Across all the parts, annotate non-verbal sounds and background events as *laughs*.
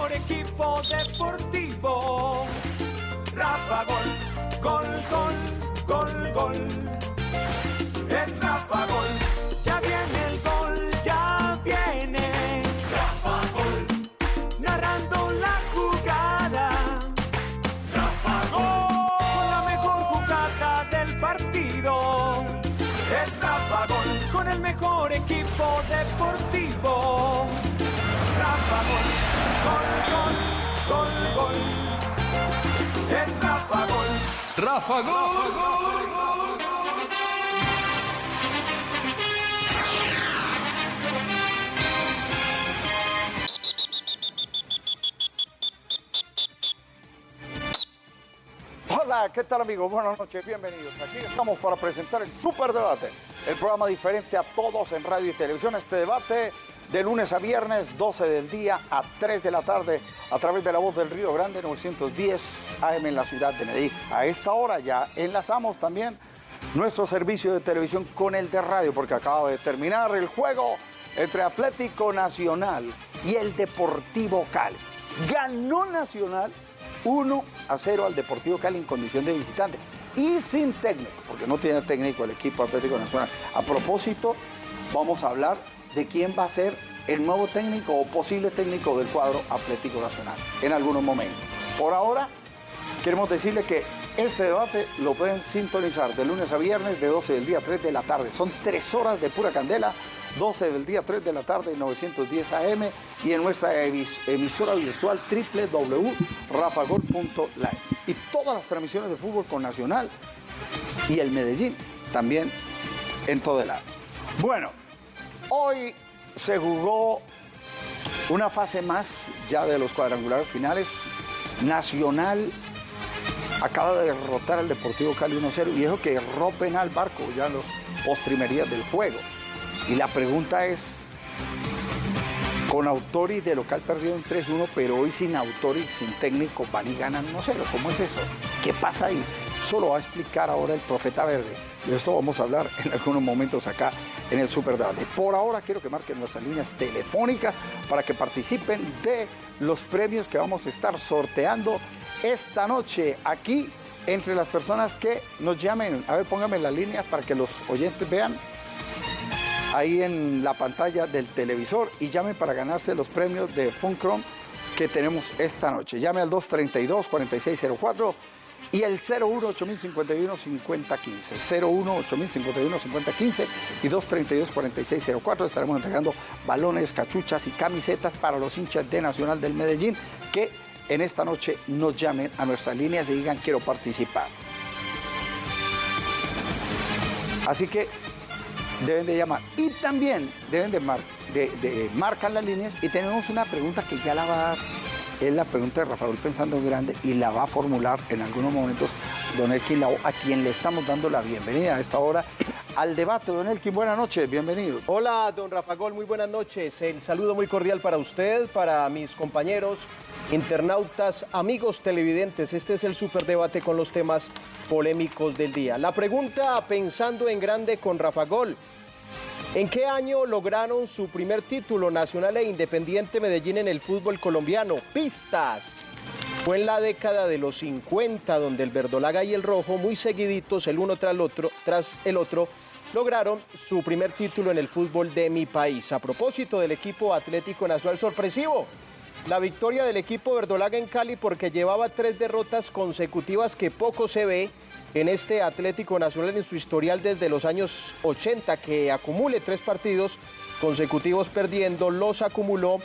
mejor equipo deportivo. Rafa Gol, gol, gol, gol, gol. Hola, ¿qué tal amigos? Buenas noches, bienvenidos. Aquí estamos para presentar el Super Debate, el programa diferente a todos en radio y televisión. Este debate de lunes a viernes, 12 del día a 3 de la tarde, a través de la voz del Río Grande, 910 AM en la ciudad de Medellín. A esta hora ya enlazamos también nuestro servicio de televisión con el de radio, porque acaba de terminar el juego entre Atlético Nacional y el Deportivo Cali. Ganó Nacional 1 a 0 al Deportivo Cali en condición de visitante y sin técnico, porque no tiene técnico el equipo Atlético Nacional. A propósito, vamos a hablar de quién va a ser el nuevo técnico o posible técnico del cuadro Atlético Nacional en algunos momentos. Por ahora, queremos decirle que este debate lo pueden sintonizar de lunes a viernes de 12 del día a 3 de la tarde. Son tres horas de pura candela 12 del día 3 de la tarde, 910 AM y en nuestra emis- emisora virtual www.rafagol.live. Y todas las transmisiones de fútbol con Nacional y el Medellín también en todo el año. Bueno, hoy se jugó una fase más ya de los cuadrangulares finales. Nacional acaba de derrotar al Deportivo Cali 1-0 y eso que erró penal barco ya en los postrimerías del juego. Y la pregunta es, con Autori de local perdió en 3-1, pero hoy sin Autori, sin técnico, van y ganan 1-0. ¿Cómo es eso? ¿Qué pasa ahí? Eso lo va a explicar ahora el Profeta Verde. De esto vamos a hablar en algunos momentos acá en el Super. Por ahora quiero que marquen nuestras líneas telefónicas para que participen de los premios que vamos a estar sorteando esta noche aquí entre las personas que nos llamen. A ver, pónganme las líneas para que los oyentes vean ahí en la pantalla del televisor y llame para ganarse los premios de Funcrom que tenemos esta noche. Llame al 232-4604 y el 018051-5015. 018051-5015 y 232-4604. Estaremos entregando balones, cachuchas y camisetas para los hinchas de Nacional del Medellín que en esta noche nos llamen a nuestras líneas y digan quiero participar. Así que deben de llamar. Y también deben de, mar- de, de marcar las líneas. Y tenemos una pregunta que ya la va a dar. Es la pregunta de Rafael Pensando en Grande y la va a formular en algunos momentos Don Elkin Lao, a quien le estamos dando la bienvenida a esta hora al debate. Don Elkin, buenas noches, bienvenido. Hola, don Rafa Gol, muy buenas noches. El saludo muy cordial para usted, para mis compañeros, internautas, amigos televidentes. Este es el superdebate con los temas polémicos del día. La pregunta, pensando en grande con Rafa Gol. ¿En qué año lograron su primer título nacional e independiente Medellín en el fútbol colombiano? Pistas. Fue en la década de los 50 donde el verdolaga y el rojo, muy seguiditos el uno tras el otro, tras el otro, lograron su primer título en el fútbol de mi país. A propósito del equipo Atlético Nacional sorpresivo, la victoria del equipo verdolaga en Cali porque llevaba tres derrotas consecutivas que poco se ve en este Atlético Nacional en su historial desde los años 80, que acumule tres partidos consecutivos perdiendo, los acumuló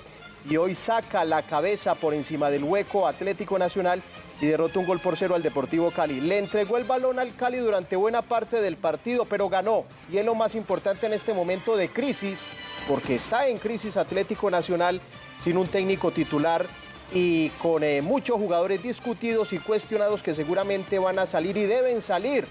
y hoy saca la cabeza por encima del hueco Atlético Nacional y derrota un gol por cero al Deportivo Cali. Le entregó el balón al Cali durante buena parte del partido, pero ganó. Y es lo más importante en este momento de crisis, porque está en crisis Atlético Nacional sin un técnico titular y con eh, muchos jugadores discutidos y cuestionados que seguramente van a salir y deben salir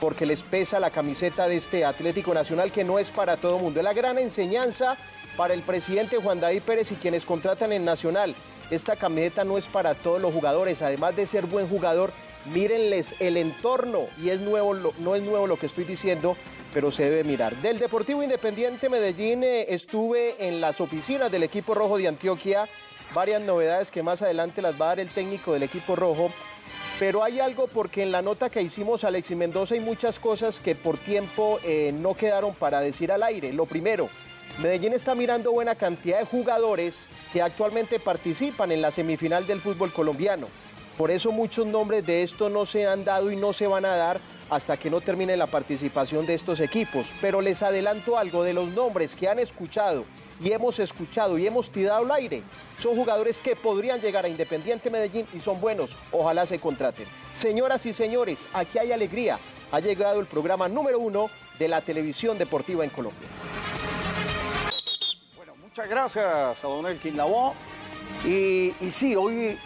porque les pesa la camiseta de este Atlético Nacional que no es para todo mundo. Es la gran enseñanza para el presidente Juan David Pérez y quienes contratan en Nacional. Esta camiseta no es para todos los jugadores, además de ser buen jugador, mírenles el entorno y es nuevo, no es nuevo lo que estoy diciendo, pero se debe mirar. Del Deportivo Independiente Medellín eh, estuve en las oficinas del equipo rojo de Antioquia varias novedades que más adelante las va a dar el técnico del equipo rojo. Pero hay algo porque en la nota que hicimos Alexis Mendoza hay muchas cosas que por tiempo eh, no quedaron para decir al aire. Lo primero, Medellín está mirando buena cantidad de jugadores que actualmente participan en la semifinal del fútbol colombiano. Por eso muchos nombres de esto no se han dado y no se van a dar hasta que no termine la participación de estos equipos. Pero les adelanto algo de los nombres que han escuchado y hemos escuchado y hemos tirado al aire. Son jugadores que podrían llegar a Independiente Medellín y son buenos. Ojalá se contraten. Señoras y señores, aquí hay alegría. Ha llegado el programa número uno de la televisión deportiva en Colombia. Bueno, muchas gracias a don Elkin Lavoe. Y, y sí, hoy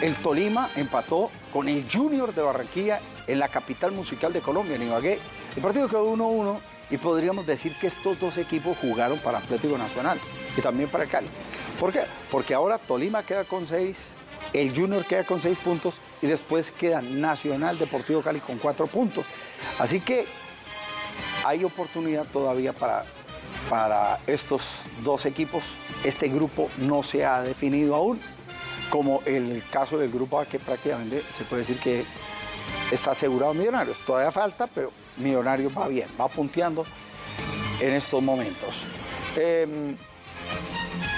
el Tolima empató con el Junior de Barranquilla en la capital musical de Colombia, en Ibagué. El partido quedó 1-1 y podríamos decir que estos dos equipos jugaron para Atlético Nacional y también para Cali. ¿Por qué? Porque ahora Tolima queda con 6, el Junior queda con 6 puntos y después queda Nacional Deportivo Cali con 4 puntos. Así que hay oportunidad todavía para, para estos dos equipos. Este grupo no se ha definido aún, como el caso del grupo A que prácticamente se puede decir que está asegurado Millonarios. Todavía falta, pero Millonarios va bien, va punteando en estos momentos. Eh,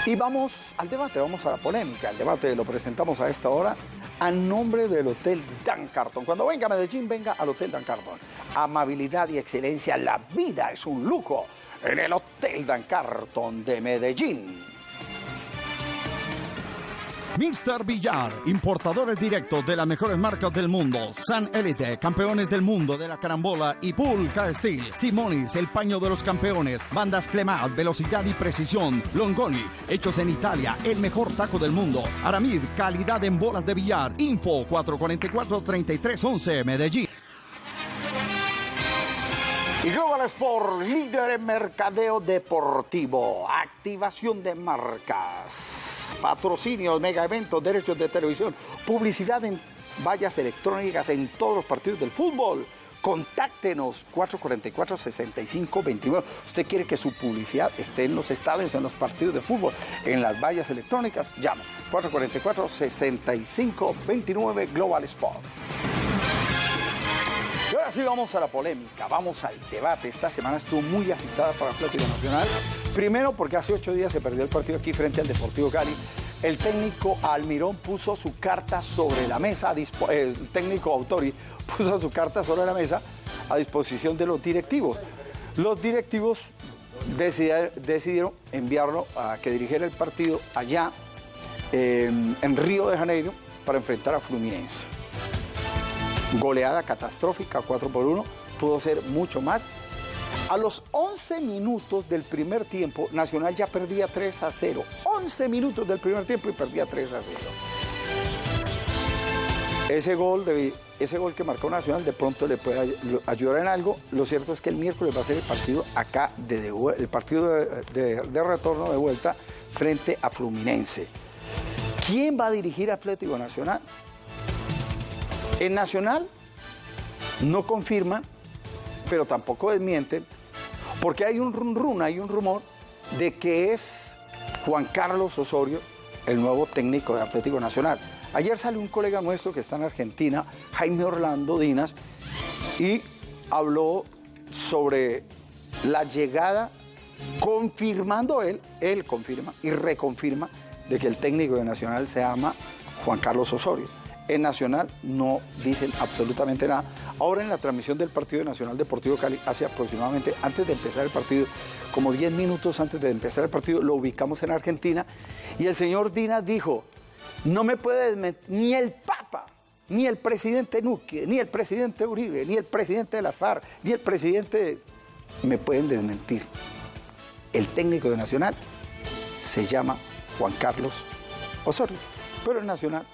y vamos al debate, vamos a la polémica. El debate lo presentamos a esta hora a nombre del Hotel Dan Carton. Cuando venga a Medellín, venga al Hotel Dan Carton. Amabilidad y excelencia, la vida es un lujo en el Hotel Dan Carton de Medellín. Mr. Villar, importadores directos de las mejores marcas del mundo. San Elite, campeones del mundo de la carambola y Pulca Steel. Simonis, el paño de los campeones. Bandas Clemat, velocidad y precisión. Longoni, hechos en Italia, el mejor taco del mundo. Aramid, calidad en bolas de billar. Info 444-3311, Medellín. Y Global Sport, líder en mercadeo deportivo, activación de marcas patrocinios, mega eventos, derechos de televisión, publicidad en vallas electrónicas en todos los partidos del fútbol. Contáctenos 444-6529. Usted quiere que su publicidad esté en los estadios, en los partidos de fútbol, en las vallas electrónicas. Llame 444-6529 Global Sport. Sí vamos a la polémica, vamos al debate. Esta semana estuvo muy agitada para Atlético Nacional. Primero porque hace ocho días se perdió el partido aquí frente al Deportivo Cali. El técnico Almirón puso su carta sobre la mesa, el técnico Autori *laughs* puso su carta sobre la mesa a disposición de los directivos. Los directivos decidieron enviarlo a que dirigiera el partido allá en Río de Janeiro para enfrentar a Fluminense goleada catastrófica 4 por 1, pudo ser mucho más. A los 11 minutos del primer tiempo, Nacional ya perdía 3 a 0. 11 minutos del primer tiempo y perdía 3 a 0. Ese gol, de, ese gol que marcó Nacional de pronto le puede ayudar en algo. Lo cierto es que el miércoles va a ser el partido acá, de, el partido de, de retorno de vuelta frente a Fluminense. ¿Quién va a dirigir Atlético Nacional? En Nacional no confirman, pero tampoco desmienten, porque hay un run, run hay un rumor de que es Juan Carlos Osorio el nuevo técnico de Atlético Nacional. Ayer salió un colega nuestro que está en Argentina, Jaime Orlando Dinas, y habló sobre la llegada, confirmando él, él confirma y reconfirma de que el técnico de Nacional se llama Juan Carlos Osorio. En Nacional no dicen absolutamente nada. Ahora en la transmisión del partido Nacional Deportivo Cali, hace aproximadamente, antes de empezar el partido, como 10 minutos antes de empezar el partido, lo ubicamos en Argentina y el señor Dina dijo, no me puede desmentir ni el Papa, ni el presidente Nuque, ni el presidente Uribe, ni el presidente de la FARC, ni el presidente... Me pueden desmentir. El técnico de Nacional se llama Juan Carlos Osorio, pero el Nacional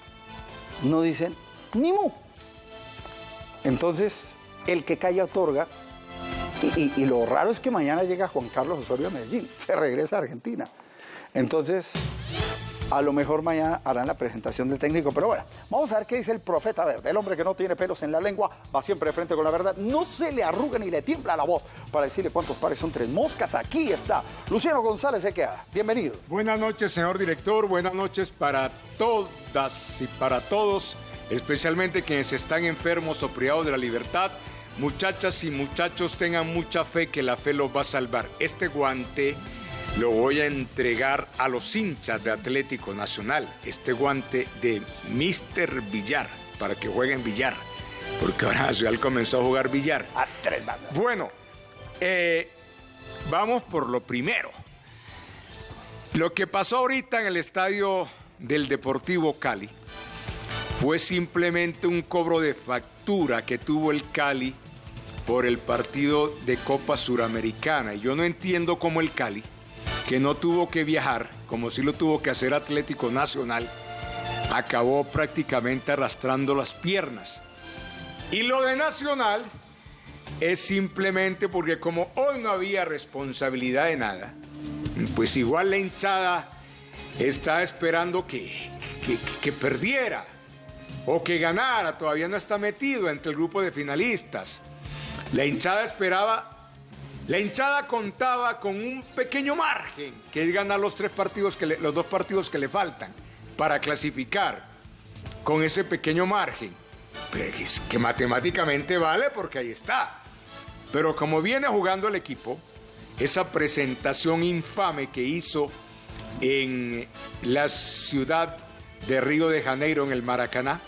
no dicen ni mu. Entonces, el que calla otorga. Y, lo raro es que mañana llega Juan Carlos Osorio a Medellín, *laughs* se regresa a Argentina. Entonces, A lo mejor mañana harán la presentación del técnico, pero bueno, vamos a ver qué dice el profeta verde. El hombre que no tiene pelos en la lengua va siempre de frente con la verdad. No se le arruga ni le tiembla la voz para decirle cuántos pares son tres moscas. Aquí está Luciano González queda. Bienvenido. Buenas noches, señor director. Buenas noches para todas y para todos, especialmente quienes están enfermos o privados de la libertad. Muchachas y muchachos, tengan mucha fe que la fe los va a salvar. Este guante lo voy a entregar a los hinchas de Atlético Nacional. Este guante de Mr. Villar, para que jueguen billar. Porque ahora Nacional comenzó a jugar billar. A tres bandas. Bueno, eh, vamos por lo primero. Lo que pasó ahorita en el estadio del Deportivo Cali fue simplemente un cobro de factura que tuvo el Cali por el partido de Copa Suramericana. Y yo no entiendo cómo el Cali que no tuvo que viajar, como si lo tuvo que hacer Atlético Nacional, acabó prácticamente arrastrando las piernas. Y lo de Nacional es simplemente porque como hoy no había responsabilidad de nada, pues igual la hinchada está esperando que, que, que perdiera o que ganara, todavía no está metido entre el grupo de finalistas. La hinchada esperaba la hinchada contaba con un pequeño margen, que es ganar los, tres partidos que los dos partidos que le faltan para clasificar con ese pequeño margen. Que matemáticamente vale porque ahí está. Pero como viene jugando el equipo, esa presentación infame que hizo en la ciudad de Río de Janeiro, en el Maracaná,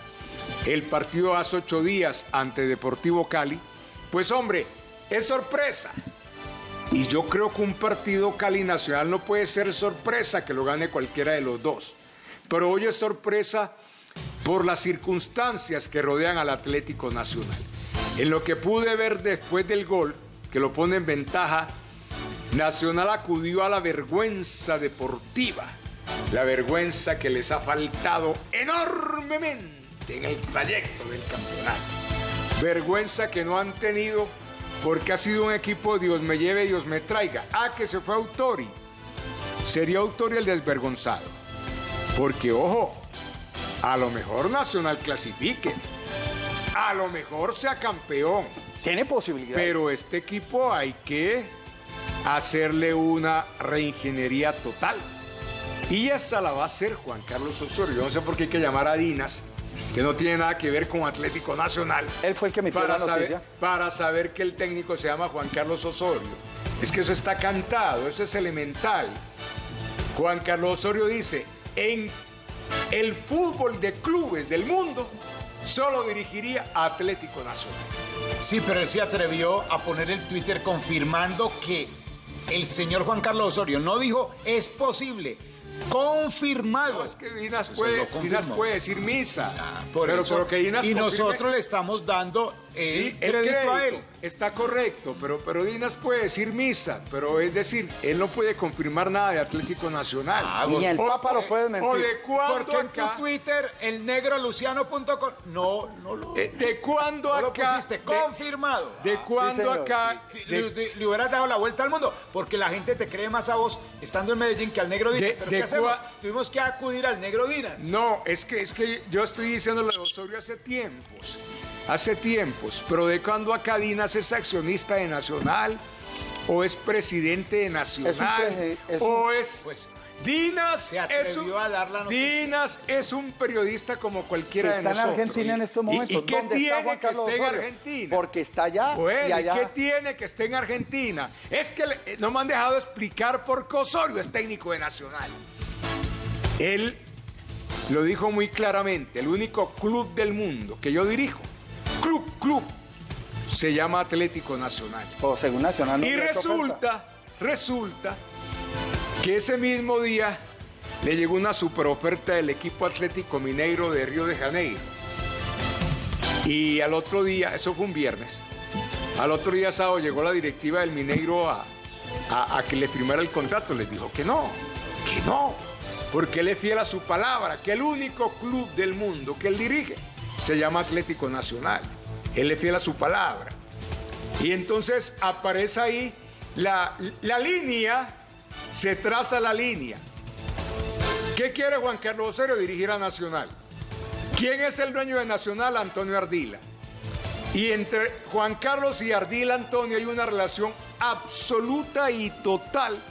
el partido hace ocho días ante Deportivo Cali, pues hombre, es sorpresa. Y yo creo que un partido Cali Nacional no puede ser sorpresa que lo gane cualquiera de los dos. Pero hoy es sorpresa por las circunstancias que rodean al Atlético Nacional. En lo que pude ver después del gol, que lo pone en ventaja, Nacional acudió a la vergüenza deportiva, la vergüenza que les ha faltado enormemente en el trayecto del campeonato. Vergüenza que no han tenido porque ha sido un equipo Dios me lleve, Dios me traiga. Ah, que se fue Autori. Sería Autori el desvergonzado. Porque, ojo, a lo mejor Nacional clasifique. A lo mejor sea campeón. Tiene posibilidad. Pero este equipo hay que hacerle una reingeniería total. Y esa la va a hacer Juan Carlos Osorio. Yo no sé por qué hay que llamar a Dinas que no tiene nada que ver con Atlético Nacional. Él fue el que emitió para la noticia. Saber, para saber que el técnico se llama Juan Carlos Osorio. Es que eso está cantado, eso es elemental. Juan Carlos Osorio dice, en el fútbol de clubes del mundo, solo dirigiría a Atlético Nacional. Sí, pero él se atrevió a poner el Twitter confirmando que el señor Juan Carlos Osorio no dijo es posible, confirmado. No, es que Dinas puede, Dinas puede decir misa. Ah, por pero, eso. pero que Dinas y confirme- nosotros le estamos dando el Sí, el crédito, a él. Está correcto, pero, pero Dinas puede decir misa, pero es decir, él no puede confirmar nada de Atlético Nacional. Ah, Ni el O- Papa lo puede mentir. O de cuándo Porque en acá, tu Twitter, el negroluciano.com, no, no lo, eh, de cuándo no lo acá, pusiste, de- confirmado. de, cuándo acá, Le, de- le- le hubieras dado la vuelta al mundo, porque la gente te cree más a vos estando en Medellín que al negro Dinas. De- Pero de ¿qué hacemos? cua- Tuvimos que acudir al negro Dinas. No, es que, es que yo estoy diciendo lo de Osorio hace tiempos. Hace tiempos. Pero de cuando acá Dinas es accionista de Nacional, o es presidente de Nacional, es o es. Pues, Dinas se es un, atrevió a dar la. Dinas es un periodista como cualquiera Que de está en nosotros. Argentina en estos ¿Y- momentos. ¿Y, qué ¿Dónde tiene que esté en? Argentina? Porque está allá Bueno, y allá. ¿y qué tiene que esté en Argentina? Es que le- no me han dejado explicar por qué Osorio es técnico de Nacional. Él lo dijo muy claramente, el único club del mundo que yo dirijo, club, club, se llama Atlético Nacional. O según Nacional. no Y resulta, resulta que ese mismo día le llegó una superoferta del equipo Atlético Mineiro de Río de Janeiro. Y al otro día, eso fue un viernes, al otro día sábado llegó la directiva del Mineiro a, a- a que le firmara el contrato. Les dijo que no, que no, porque él es fiel a su palabra, que el único club del mundo que él dirige se llama Atlético Nacional. Él es fiel a su palabra. Y entonces aparece ahí la, la línea, se traza la línea. ¿Qué quiere Juan Carlos Osorio? Dirigir a Nacional. ¿Quién es el dueño de Nacional? Antonio Ardila. Y entre Juan Carlos y Ardila Antonio hay una relación absoluta y total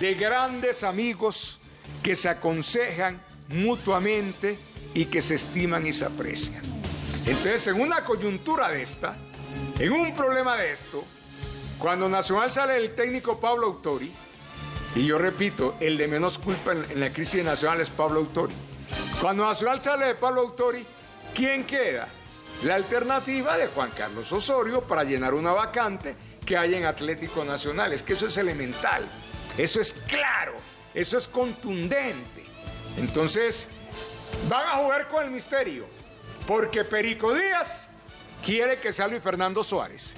de grandes amigos que se aconsejan mutuamente y que se estiman y se aprecian. Entonces, en una coyuntura de esta, en un problema de esto, cuando Nacional sale el técnico Pablo Autori, y yo repito, el de menos culpa en, en la crisis nacional es Pablo Autori. Cuando Nacional sale de Pablo Autori, ¿quién queda? La alternativa de Juan Carlos Osorio para llenar una vacante que hay en Atlético Nacional. Es que eso es elemental, eso es claro, eso es contundente. Entonces, van a jugar con el misterio, porque Perico Díaz quiere que sea Luis Fernando Suárez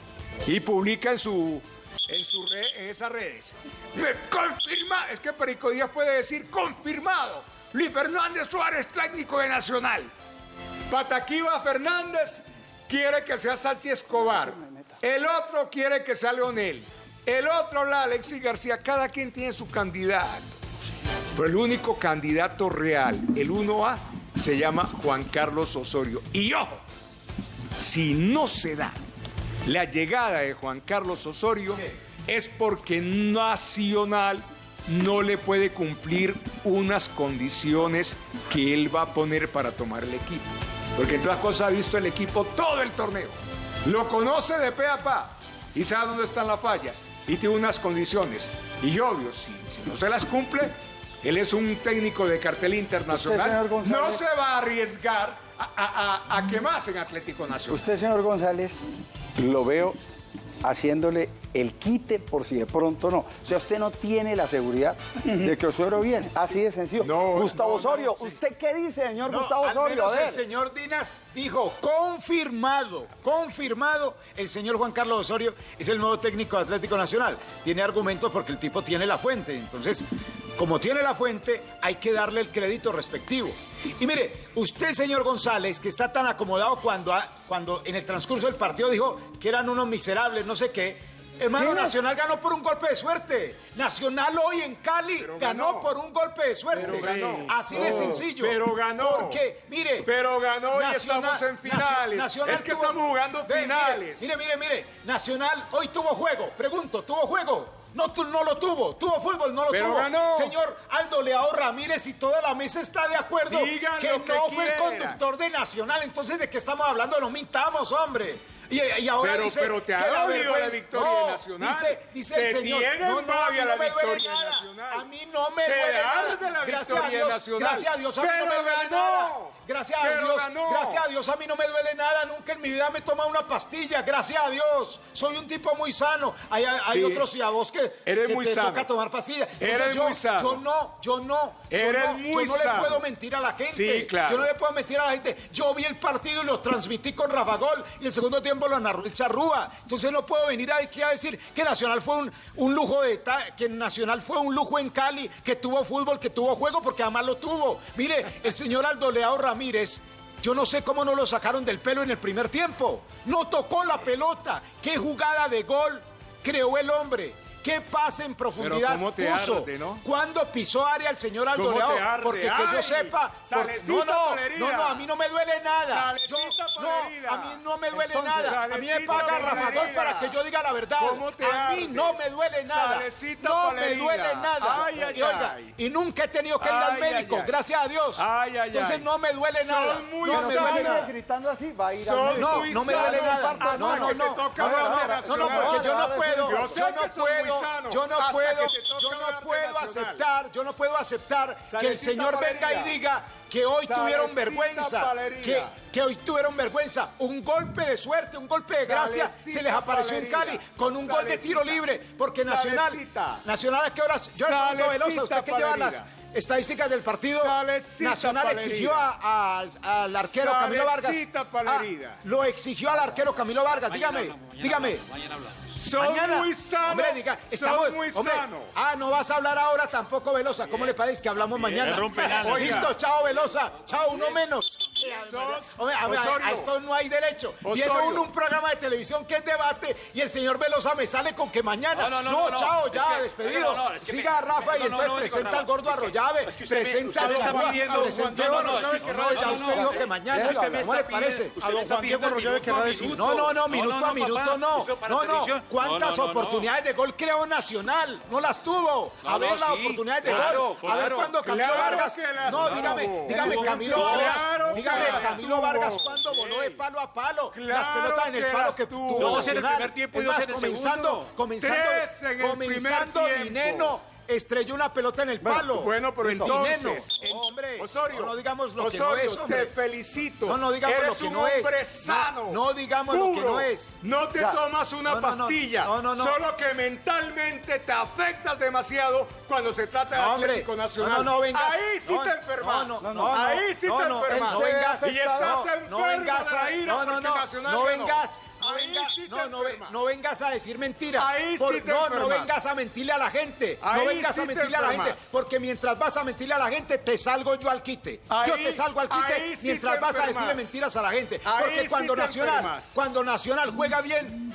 y publica en su en, en esas redes. Me confirma, es que Perico Díaz puede decir confirmado. Luis Fernández Suárez, técnico de Nacional. Pataquiva Fernández quiere que sea Sánchez Escobar. El otro quiere que sea Leonel. El otro de Alexis García. Cada quien tiene su candidato. Pero el único candidato real, el 1A, se llama Juan Carlos Osorio. Y ojo, si no se da la llegada de Juan Carlos Osorio, es porque Nacional no le puede cumplir unas condiciones que él va a poner para tomar el equipo. Porque entre otras cosas ha visto el equipo todo el torneo. Lo conoce de pe a pa y sabe dónde están las fallas y tiene unas condiciones. Y obvio, si, si no se las cumple, él es un técnico de cartel internacional. no se va a arriesgar a, a, a, a quemarse en Atlético Nacional. Usted, señor González, lo veo haciéndole el quite por si de pronto no. O sea, usted no tiene la seguridad de que Osorio viene. Así de sencillo. No, Gustavo no, no, Osorio, sí. ¿usted qué dice, señor Gustavo al Osorio? Menos el señor Dinas dijo, confirmado, confirmado, el señor Juan Carlos Osorio es el nuevo técnico de Atlético Nacional. Tiene argumentos porque el tipo tiene la fuente. Entonces, como tiene la fuente, hay que darle el crédito respectivo. Y mire, usted, señor González, que está tan acomodado cuando, cuando en el transcurso del partido dijo que eran unos miserables, no sé qué. Hermano, ¿Quién es? Nacional ganó por un golpe de suerte. Nacional hoy en Cali ganó. ganó. por un golpe de suerte. Pero ganó. Así de sencillo. pero ganó. Porque, mire. Pero ganó y estamos en finales. Nacional Es que tuvo- estamos jugando mire, finales. Mire, mire, mire. Nacional hoy tuvo juego. Pregunto, ¿tuvo juego? No, tu- no lo tuvo. Tuvo fútbol, no lo Pero tuvo. ganó. Señor Aldo Leao Ramírez y toda la mesa está de acuerdo que no fue el conductor de Nacional. Entonces, ¿de qué estamos hablando? No mintamos, hombre. Y, y ahora Pero- dice pero te ha que la la victoria No, Nacional. Dice, dice Te el señor. no, no, a mí no me duele nada. Nacional. A mí no me Te duele nada. la Gracias a Dios. Nacional. Gracias a Dios a mí no me duele ganó. nada. Gracias a Pero Dios. ganó. Gracias a Dios a mí no me duele nada. Nunca en mi vida me he tomado una pastilla. Gracias a Dios. Soy un tipo muy sano. Hay, hay Sí. otros y a vos que, Eres que muy te sano. toca tomar pastillas. Eres yo, muy sano. Yo no, yo no. yo no, muy yo no le puedo mentir a la gente. Sí, claro. Yo no le puedo mentir a la gente. Yo vi el partido y lo transmití con Rafa Gol y el segundo tiempo lo narró el Charrúa. Entonces no puedo venir aquí a decir que Nacional fue un, un lujo de que Nacional fue un lujo en Cali, que tuvo fútbol, que tuvo juego, porque además lo tuvo. Mire, el señor Aldo Leao Ramírez. Yo no sé cómo no lo sacaron del pelo en el primer tiempo. No tocó la pelota. Qué jugada de gol creó el hombre. Qué pase en profundidad cómo te puso. arde, ¿no? ¿Cuándo pisó área el señor Aldo ¿Cómo Leao? te arde? Porque que yo sepa. porque- no, no, no, no, a mí no me duele nada. Yo, no, a mí no me duele Entonces, nada. A mí me paga Rafa Palerida. Gol para que yo diga la verdad. ¿Cómo te a mí arde? no me duele nada. Salecita no me duele nada. Ay, ay, y oiga, ay. y nunca he tenido que ir al médico, ay, ay. gracias a Dios. Ay, ay, Entonces no me duele Son nada. muy no me duele nada. gritando así, va a ir al. No, no me duele nada. No, no, no. No, porque yo no puedo. yo no muy puedo. Yo no puedo. Yo no puedo aceptar. Yo no puedo aceptar que el señor venga y diga que hoy tuvieron vergüenza. Que, que hoy tuvieron vergüenza. Un golpe de suerte, un golpe de gracia Salecita se les apareció en Cali con un gol de tiro libre. Porque Nacional. Salecita. Nacional a qué horas. Yo a Velosa, usted que lleva las estadísticas del partido. Salecita Nacional Palerida. exigió a- al- al arquero Camilo Vargas. Ah, lo exigió al arquero Camilo Vargas. Dígame, dígame. Son Mañana. muy sanos. Hombre, diga, estamos, Son muy hombre, sanos. Ah, no vas a hablar ahora tampoco, Velosa. ¿Cómo le parece que hablamos mañana? Listo, chao, Velosa. Chao, uno menos. Hombre, a, a- a esto no hay derecho. Viene uno un programa de televisión que es debate y el señor Velosa me sale con que mañana. No, no, no, no, chao, es ya, que- despedido. no, no, es que Siga a me- Rafa y entonces no, presenta al gordo que- Arroyave. que presenta presenta Juan, al- no, no, es que- no, no, ya no, usted no, dijo no, que mañana. decir. No, no, no, minuto a minuto no. No, no. ¿Cuántas No, no, no, no. oportunidades de gol creó Nacional? No las tuvo. A ver no, las sí, oportunidades de claro, gol. A ver cuándo Camilo Claro Vargas. No, dígame, dígame Camilo Vargas. Dígame tuvo. Camilo Vargas cuando voló de palo a palo. Las pelotas en el palo que tuvo. Dos en el Nacional. primer tiempo y dos más, en el comenzando, segundo. comenzando, Tres en el comenzando. Dineno estrelló una pelota en el palo. Bueno, pero entonces, hombre, Osorio, no, no digamos lo que no es, hombre. te felicito. No, no digamos Eres lo que un no es. hombre No, sano. no digamos lo que no es. No te Ya. tomas una No, pastilla. No, no, no. Solo que mentalmente te afectas demasiado cuando se trata de. Atlético Nacional. No, no, no vengas. Ahí sí te enfermas. no, no, no, Ahí sí te enfermas. no vengas. Y estás enfermo no vengas la ira no, no, no, no vengas, no, Ahí venga- sí te no, no, ve- enfermas. no vengas a decir mentiras. Ahí Por- sí te no, no vengas a mentirle a la gente. Ahí no vengas sí a mentirle a la gente, porque mientras vas a mentirle a la gente, te salgo yo al quite. yo te salgo al quite mientras vas a decirle mentiras a la gente. Porque cuando Nacional, cuando Nacional juega bien,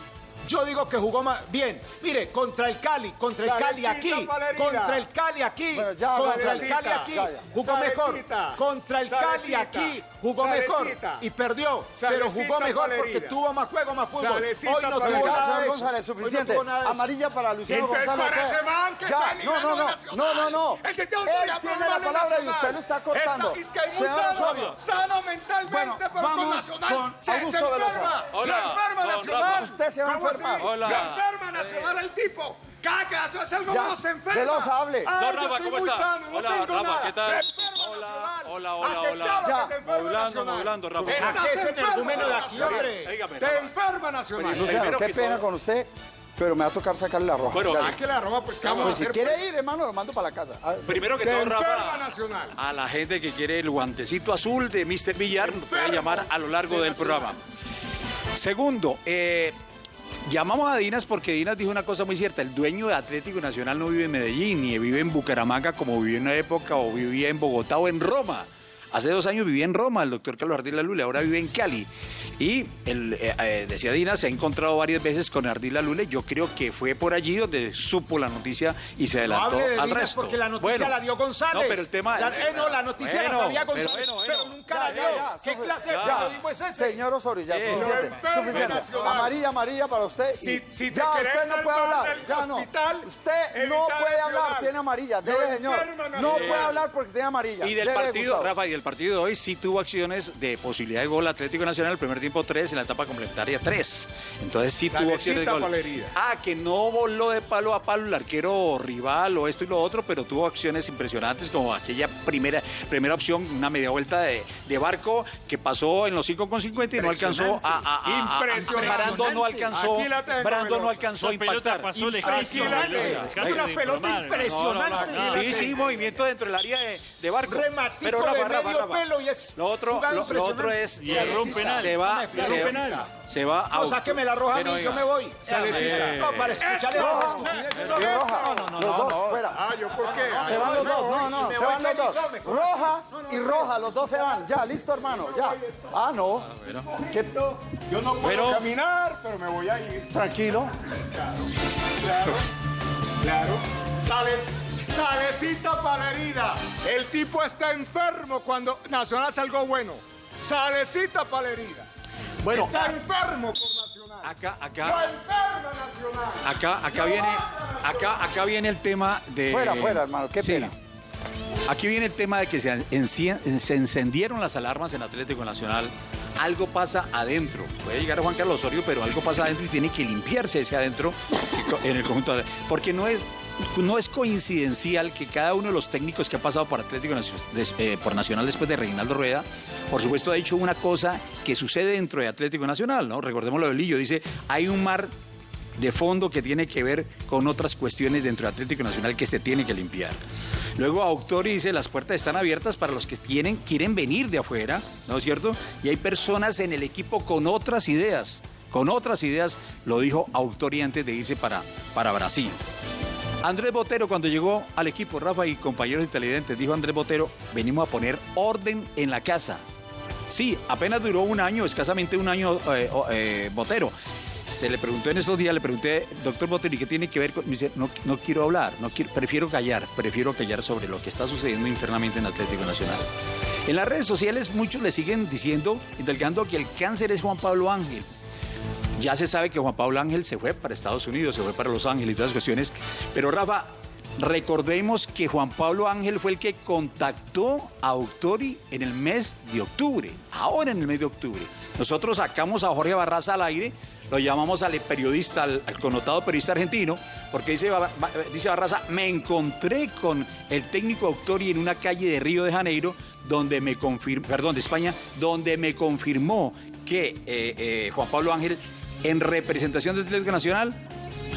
yo digo que jugó ma- bien. Mire, contra el Cali, contra el Cali aquí, contra el Cali aquí, contra el. Cali aquí, jugó mejor. Contra el Cali aquí, jugó mejor y perdió. Pero jugó mejor porque tuvo más juego, más fútbol. Hoy no tuvo nada de eso. Suficiente. tuvo nada de eso. Amarilla para Luciano González. Ya, no, no, no, no, no, no. Él tiene la palabra y usted lo está cortando. Sano, sano mentalmente, Bueno, pero con vamos Nacional se, se enferma. Lo enferma Nacional. Usted se va a ¿Cómo enfermar. Así? Hola. Lo enferma Nacional el tipo. Cada que hace algo Ya, se enferma. Velosa, hable. Ah, Don Rafa, ¿cómo muy está? sano, no Hola, tengo Rafa, nada. ¿qué tal? Enferma Hola, hola, hola, hola. que Ya. te enferma Modulando, Rafa. Saque ese enfermo, energúmeno de aquí, hombre. Te enferma Nacional. Luciano, Primero qué pena con usted, pero me va a tocar sacarle la roja. Bueno. Saque la pues, ¿qué vamos Pues a si hacer? quiere ir, hermano, lo mando para la casa. A ver, Primero que todo, enferma Rafa, Nacional. a la gente que quiere el guantecito azul de Mr. Villar, nos puede llamar a lo largo de del Nacional. programa. Segundo, eh, llamamos a Dinas porque Dinas dijo una cosa muy cierta. El dueño de Atlético Nacional no vive en Medellín, ni vive en Bucaramanga como vivió en una época, o vivía en Bogotá o en Roma. Hace dos años vivía en Roma el doctor Carlos Ardila Lule, ahora vive en Cali. Y el, eh, eh, decía Dina, se ha encontrado varias veces con Ardila Lule. Yo creo que fue por allí donde supo la noticia y se No adelantó hable de al Dinas resto. porque la noticia Bueno, la dio González. No, pero el tema... La, eh, no, la noticia Bueno, la sabía González, pero, bueno, nunca Ya, la dio. ya, ¿Qué clase de periodismo es ese? Señor Osorio, ya Sí. suficiente. Amarilla, amarilla para usted. Si- si te ya querés usted no puede hablar. del Ya no. hospital, Usted no puede hablar. Tiene amarilla. Lo Dele, señor. No puede hablar porque tiene amarilla. Y del partido, Gustavo. El partido de hoy sí tuvo acciones de posibilidad de gol Atlético Nacional, el primer tiempo 3, en la etapa complementaria 3. Entonces sí tuvo acciones de gol. herida. Ah, que no voló de palo a palo el arquero rival o esto y lo otro, pero tuvo acciones impresionantes como aquella primera, primera opción, una media vuelta de, de barco que pasó en los 5 con 50 y no alcanzó a... a- a- a- Impresionante. Brando no alcanzó, Brando no alcanzó a impactar. pasó Impresionante. Una pelota impresionante. No, no, no. Sí, sí, movimiento dentro del área de, de barco. Rematico Pero de Rafa, Rafa. pelo y es Lo otro, lo, lo otro es Y erró un penal. se va, se, un penal. se va No, sáqueme la roja a Pero mí, yo me voy. Salecita. No, para escucharle Eso. rojas. Y roja. No, no, no, los no, dos no. fuera. Ah, ¿yo por qué? Se van los dos, no, no, me se voy van los dos. feliz, hombre, ¿cómo Roja y roja, los dos se van. Ya, listo, hermano, ya. Ah, no. ¿Qué? Yo no puedo Pero- caminar, pero me voy a ir. Tranquilo. Claro, claro. Sales, salecita para la herida. El tipo está enfermo cuando Nacional hace algo bueno. Salecita para la herida. Bueno, Está enfermo por Nacional. acá, Lo acá, enferma Nacional. acá, acá viene, acá, acá viene el tema de. Fuera, fuera, hermano, qué Sí. pena. Aquí viene el tema de que se, enci- se encendieron las alarmas en Atlético Nacional. Algo pasa adentro. Puede llegar Juan Carlos Osorio, pero algo pasa adentro y tiene que limpiarse ese adentro en el conjunto. de- Porque no es, no es coincidencial que cada uno de los técnicos que ha pasado por Atlético eh, por Nacional después de Reinaldo Rueda, por supuesto ha dicho una cosa que sucede dentro de Atlético Nacional, ¿no? Recordemos lo de Lillo, dice, hay un mar de fondo que tiene que ver con otras cuestiones dentro de Atlético Nacional que se tiene que limpiar. Luego Autori dice, las puertas están abiertas para los que tienen, quieren venir de afuera, ¿no es cierto? Y hay personas en el equipo con otras ideas, con otras ideas, lo dijo Autori antes de irse para, para Brasil. Andrés Botero cuando llegó al equipo, Rafa y compañeros televidentes, dijo Andrés Botero, venimos a poner orden en la casa. Sí, apenas duró un año, escasamente un año eh, eh, Botero. Se le preguntó en estos días, le pregunté, doctor Botero, ¿y qué tiene que ver con...? Me dice, no, no quiero hablar, no quiero, prefiero callar, prefiero callar sobre lo que está sucediendo internamente en Atlético Nacional. En las redes sociales muchos le siguen diciendo, indagando que el cáncer es Juan Pablo Ángel. Ya se sabe que Juan Pablo Ángel se fue para Estados Unidos, se fue para Los Ángeles y todas las cuestiones. Pero Rafa, recordemos que Juan Pablo Ángel fue el que contactó a Autori en el mes de octubre, ahora en el mes de octubre. Nosotros sacamos a Jorge Barraza al aire, lo llamamos al periodista, al, connotado periodista argentino, porque dice, dice Barraza, me encontré con el técnico Autori en una calle de Río de Janeiro, donde me confirmó, perdón, de España, donde me confirmó que eh, eh, Juan Pablo Ángel, en representación del Atlético Nacional,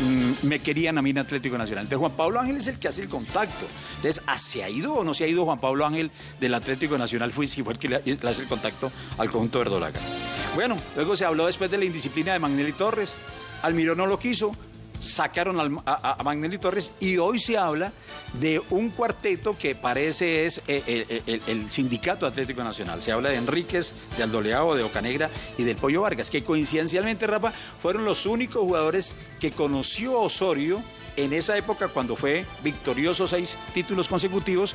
mm, me querían a mí en Atlético Nacional. Entonces Juan Pablo Ángel es el que hace el contacto. Entonces, ¿ah, ¿se ha ido o no se ha ido Juan Pablo Ángel del Atlético Nacional? Fue, si fue el que hace el contacto al conjunto verdolaga. Bueno, luego se habló después de la indisciplina de Magnelli Torres. Almirón no lo quiso, sacaron a, a Magnelli Torres y hoy se habla de un cuarteto que parece es eh, el, el- el sindicato Atlético Nacional. Se habla de Enríquez, de Aldoleado, de Ocanegra y del Pollo Vargas, que coincidencialmente, Rafa, fueron los únicos jugadores que conoció Osorio en esa época cuando fue victorioso seis títulos consecutivos.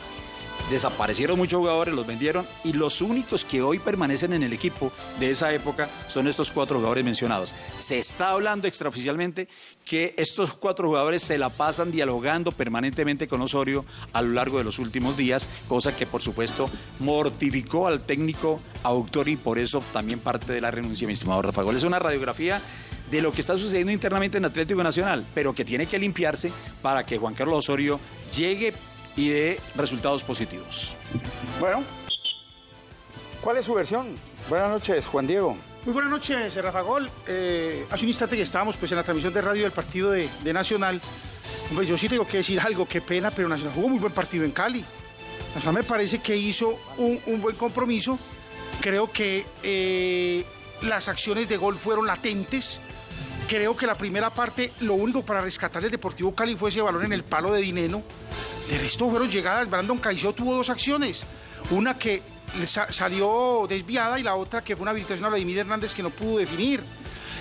Desaparecieron muchos jugadores, los vendieron y los únicos que hoy permanecen en el equipo de esa época son estos cuatro jugadores mencionados. Se está hablando extraoficialmente que estos cuatro jugadores se la pasan dialogando permanentemente con Osorio a lo largo de los últimos días, cosa que por supuesto mortificó al técnico autor y por eso también parte de la renuncia, mi estimado Rafa Gol. Es una radiografía de lo que está sucediendo internamente en Atlético Nacional, pero que tiene que limpiarse para que Juan Carlos Osorio llegue y dé resultados positivos. Bueno, ¿cuál es su versión? Buenas noches, Juan Diego. Muy buenas noches, Rafa Gol. Eh, hace un instante que estábamos pues, en la transmisión de radio del partido de, de Nacional. Hombre, yo sí tengo que decir algo, qué pena, pero Nacional jugó muy buen partido en Cali. Nacional me parece que hizo un, un buen compromiso. Creo que eh, las acciones de gol fueron latentes. Creo que la primera parte, lo único para rescatar el Deportivo Cali fue ese balón en el palo de Dineno. De resto fueron llegadas. Brandon Caicedo tuvo dos acciones. Una que salió desviada y la otra que fue una habilitación a Vladimir Hernández que no pudo definir.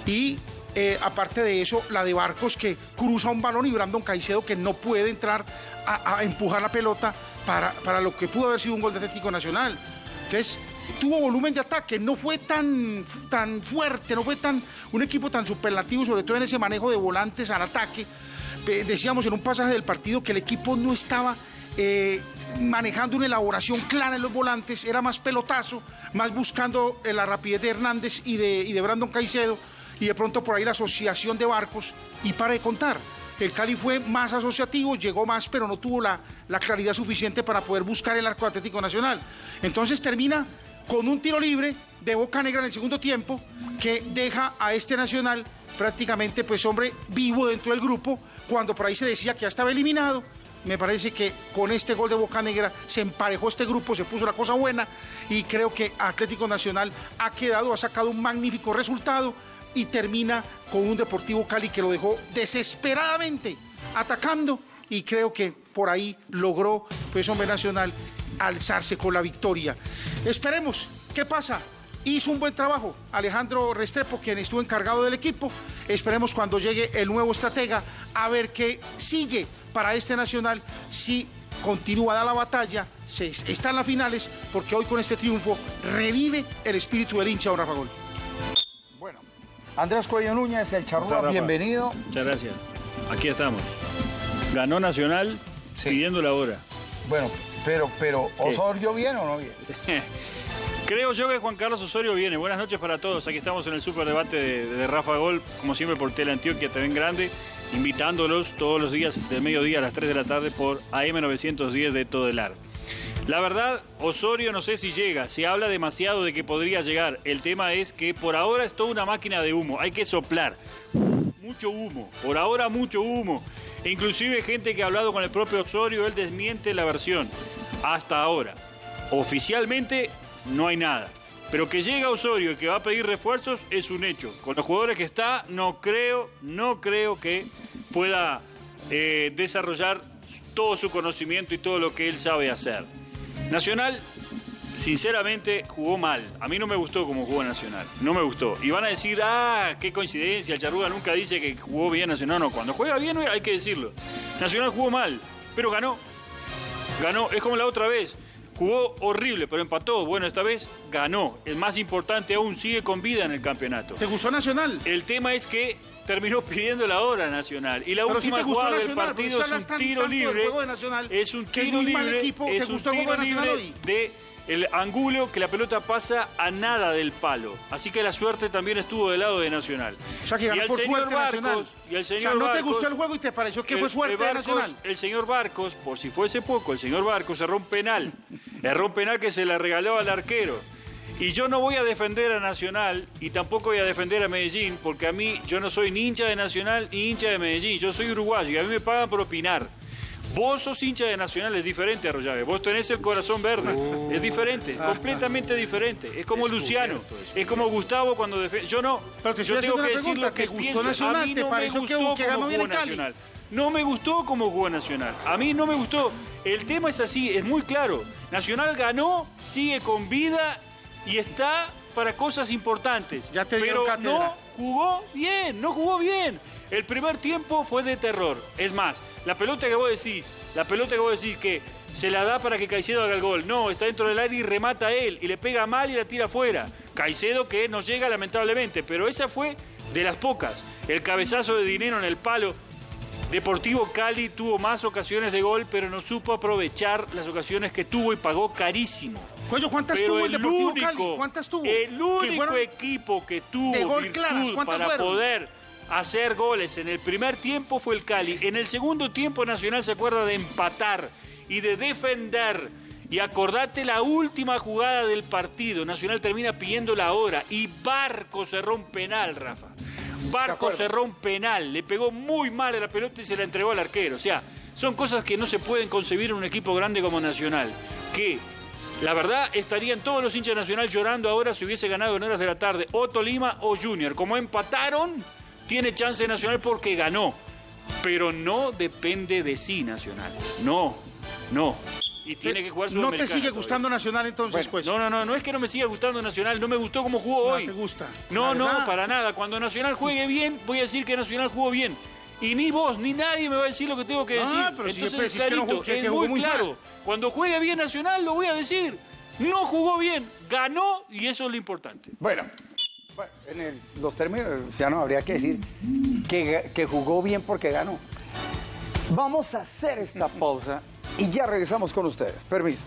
Y eh, aparte de eso, la de Barcos que cruza un balón y Brandon Caicedo que no puede entrar a, a empujar la pelota para, para lo que pudo haber sido un gol de Atlético Nacional. Entonces, tuvo volumen de ataque, no fue tan, tan fuerte, no fue tan un equipo tan superlativo, sobre todo en ese manejo de volantes al ataque. Decíamos en un pasaje del partido que el equipo no estaba eh, manejando una elaboración clara en los volantes, era más pelotazo, más buscando eh, la rapidez de Hernández y de, y de Brandon Caicedo, y de pronto por ahí la asociación de barcos, y para de contar. El Cali fue más asociativo, llegó más, pero no tuvo la, la claridad suficiente para poder buscar el arco Atlético Nacional. Entonces termina con un tiro libre de Boca Negra en el segundo tiempo que deja a este Nacional prácticamente, pues hombre, vivo dentro del grupo, cuando por ahí se decía que ya estaba eliminado. Me parece que con este gol de Boca Negra se emparejó este grupo, se puso la cosa buena y creo que Atlético Nacional ha quedado, ha sacado un magnífico resultado y termina con un Deportivo Cali que lo dejó desesperadamente atacando y creo que por ahí logró, pues hombre nacional, alzarse con la victoria. Esperemos, ¿qué pasa? Hizo un buen trabajo Alejandro Restrepo, quien estuvo encargado del equipo. Esperemos cuando llegue el nuevo estratega a ver qué sigue para este nacional, si continúa da la batalla, se, está en las finales, porque hoy con este triunfo revive el espíritu del hincha, don Rafa Gol. Bueno, Andrés Cuello Núñez, el Charrúa, bienvenido. Muchas gracias. Aquí estamos. Ganó Nacional Sí. pidiendo la hora. Bueno, pero, pero, ¿Osorio bien o no bien? *laughs* Creo yo que Juan Carlos Osorio viene. Buenas noches para todos. Aquí estamos en el superdebate de, de Rafa Gol, como siempre por Tele Antioquia, también grande, invitándolos todos los días de mediodía a las 3 de la tarde por AM910 de Todelar. La verdad, Osorio no sé si llega, se habla demasiado de que podría llegar. El tema es que por ahora es toda una máquina de humo, hay que soplar. Mucho humo, por ahora mucho humo. Inclusive gente que ha hablado con el propio Osorio, él desmiente la versión. Hasta ahora. Oficialmente no hay nada. Pero que llega Osorio y que va a pedir refuerzos es un hecho. Con los jugadores que está, no creo, no creo que pueda eh, desarrollar todo su conocimiento y todo lo que él sabe hacer. Nacional sinceramente jugó mal. A mí no me gustó como jugó Nacional. No me gustó. Y van a decir, ah, qué coincidencia, Charruga nunca dice que jugó bien Nacional. No, cuando juega bien hay que decirlo. Nacional jugó mal, pero ganó. Ganó, es como la otra vez. Jugó horrible, pero empató. Bueno, esta vez ganó. El más importante aún, sigue con vida en el campeonato. ¿Te gustó Nacional? El tema es que terminó pidiendo la hora Nacional. Y la última jugada del partido es un tiro libre. Es un tiro libre. Es un tiro libre de el Angulo que la pelota pasa a nada del palo. Así que la suerte también estuvo del lado de Nacional. O sea, que ganó por suerte Nacional. Y el señor o sea, ¿no te gustó el juego y te pareció que fue suerte de Nacional? El señor Barcos, por si fuese poco, el señor Barcos erró un penal. *laughs* erró un penal que se le regaló al arquero. Y yo no voy a defender a Nacional y tampoco voy a defender a Medellín, porque a mí yo no soy ni hincha de Nacional ni hincha de Medellín. Yo soy uruguayo y a mí me pagan por opinar. Vos sos hincha de Nacional, es diferente, Arroyave. Vos tenés el corazón verde. Oh. Es diferente, es completamente diferente. Es como Luciano, es como Gustavo cuando defiende. Yo no. yo tengo que decir lo que gustó Nacional, a mí no me gustó que, ganó bien Nacional. No me gustó como jugó Nacional. A mí no me gustó. El tema es así, es muy claro. Nacional ganó, sigue con vida y está para cosas importantes. Ya te pero cátedra. no jugó bien, no jugó bien. El primer tiempo fue de terror. Es más, la pelota que vos decís, la pelota que vos decís que se la da para que Caicedo haga el gol. No, está dentro del aire y remata él. Y le pega mal y la tira afuera. Caicedo que no llega lamentablemente, pero esa fue de las pocas. El cabezazo de dinero en el palo. Deportivo Cali tuvo más ocasiones de gol, pero no supo aprovechar las ocasiones que tuvo y pagó carísimo. ¿cuántas tuvo el, Deportivo Cali? ¿Cuántas tuvo? El único equipo que tuvo virtud para poder hacer goles en el primer tiempo fue el Cali. En el segundo tiempo Nacional se acuerda de empatar y de defender. Y acordate la última jugada del partido. Nacional termina pidiendo la hora y Barco cerró un penal, Rafa. Barco cerró un penal, le pegó muy mal a la pelota y se la entregó al arquero. O sea, son cosas que no se pueden concebir en un equipo grande como Nacional. Que la verdad, estarían todos los hinchas Nacional llorando ahora si hubiese ganado en horas de la tarde o Tolima o Junior. Como empataron, tiene chance Nacional porque ganó. Pero no depende de sí Nacional. No, no. Y tiene que jugar ¿No te sigue gustando Nacional entonces, pues? No, no, no, no es que no me siga gustando Nacional, no me gustó cómo jugó hoy. No te gusta. No, no, para nada. Cuando Nacional juegue bien, voy a decir que Nacional jugó bien. Y ni vos, ni nadie me va a decir lo que tengo que ah, decir. pero Entonces, si clarito, que, es muy, claro. Cuando juegue bien Nacional, lo voy a decir. No jugó bien, ganó y eso es lo importante. Bueno, en los términos, ya no habría que decir que, que jugó bien porque ganó. Vamos a hacer esta *laughs* pausa y ya regresamos con ustedes. Permiso.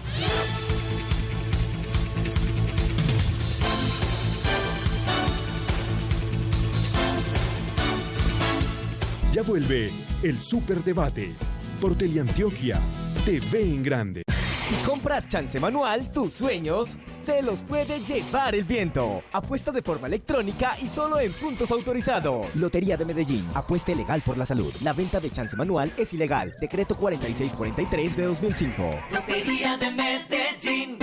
Ya vuelve el Superdebate por Teleantioquia TV en Grande. Si compras chance manual, tus sueños se los puede llevar el viento. Apuesta de forma electrónica y solo en puntos autorizados. Lotería de Medellín. Apuesta legal por la salud. La venta de chance manual es ilegal. Decreto 4643 de 2005. Lotería de Medellín.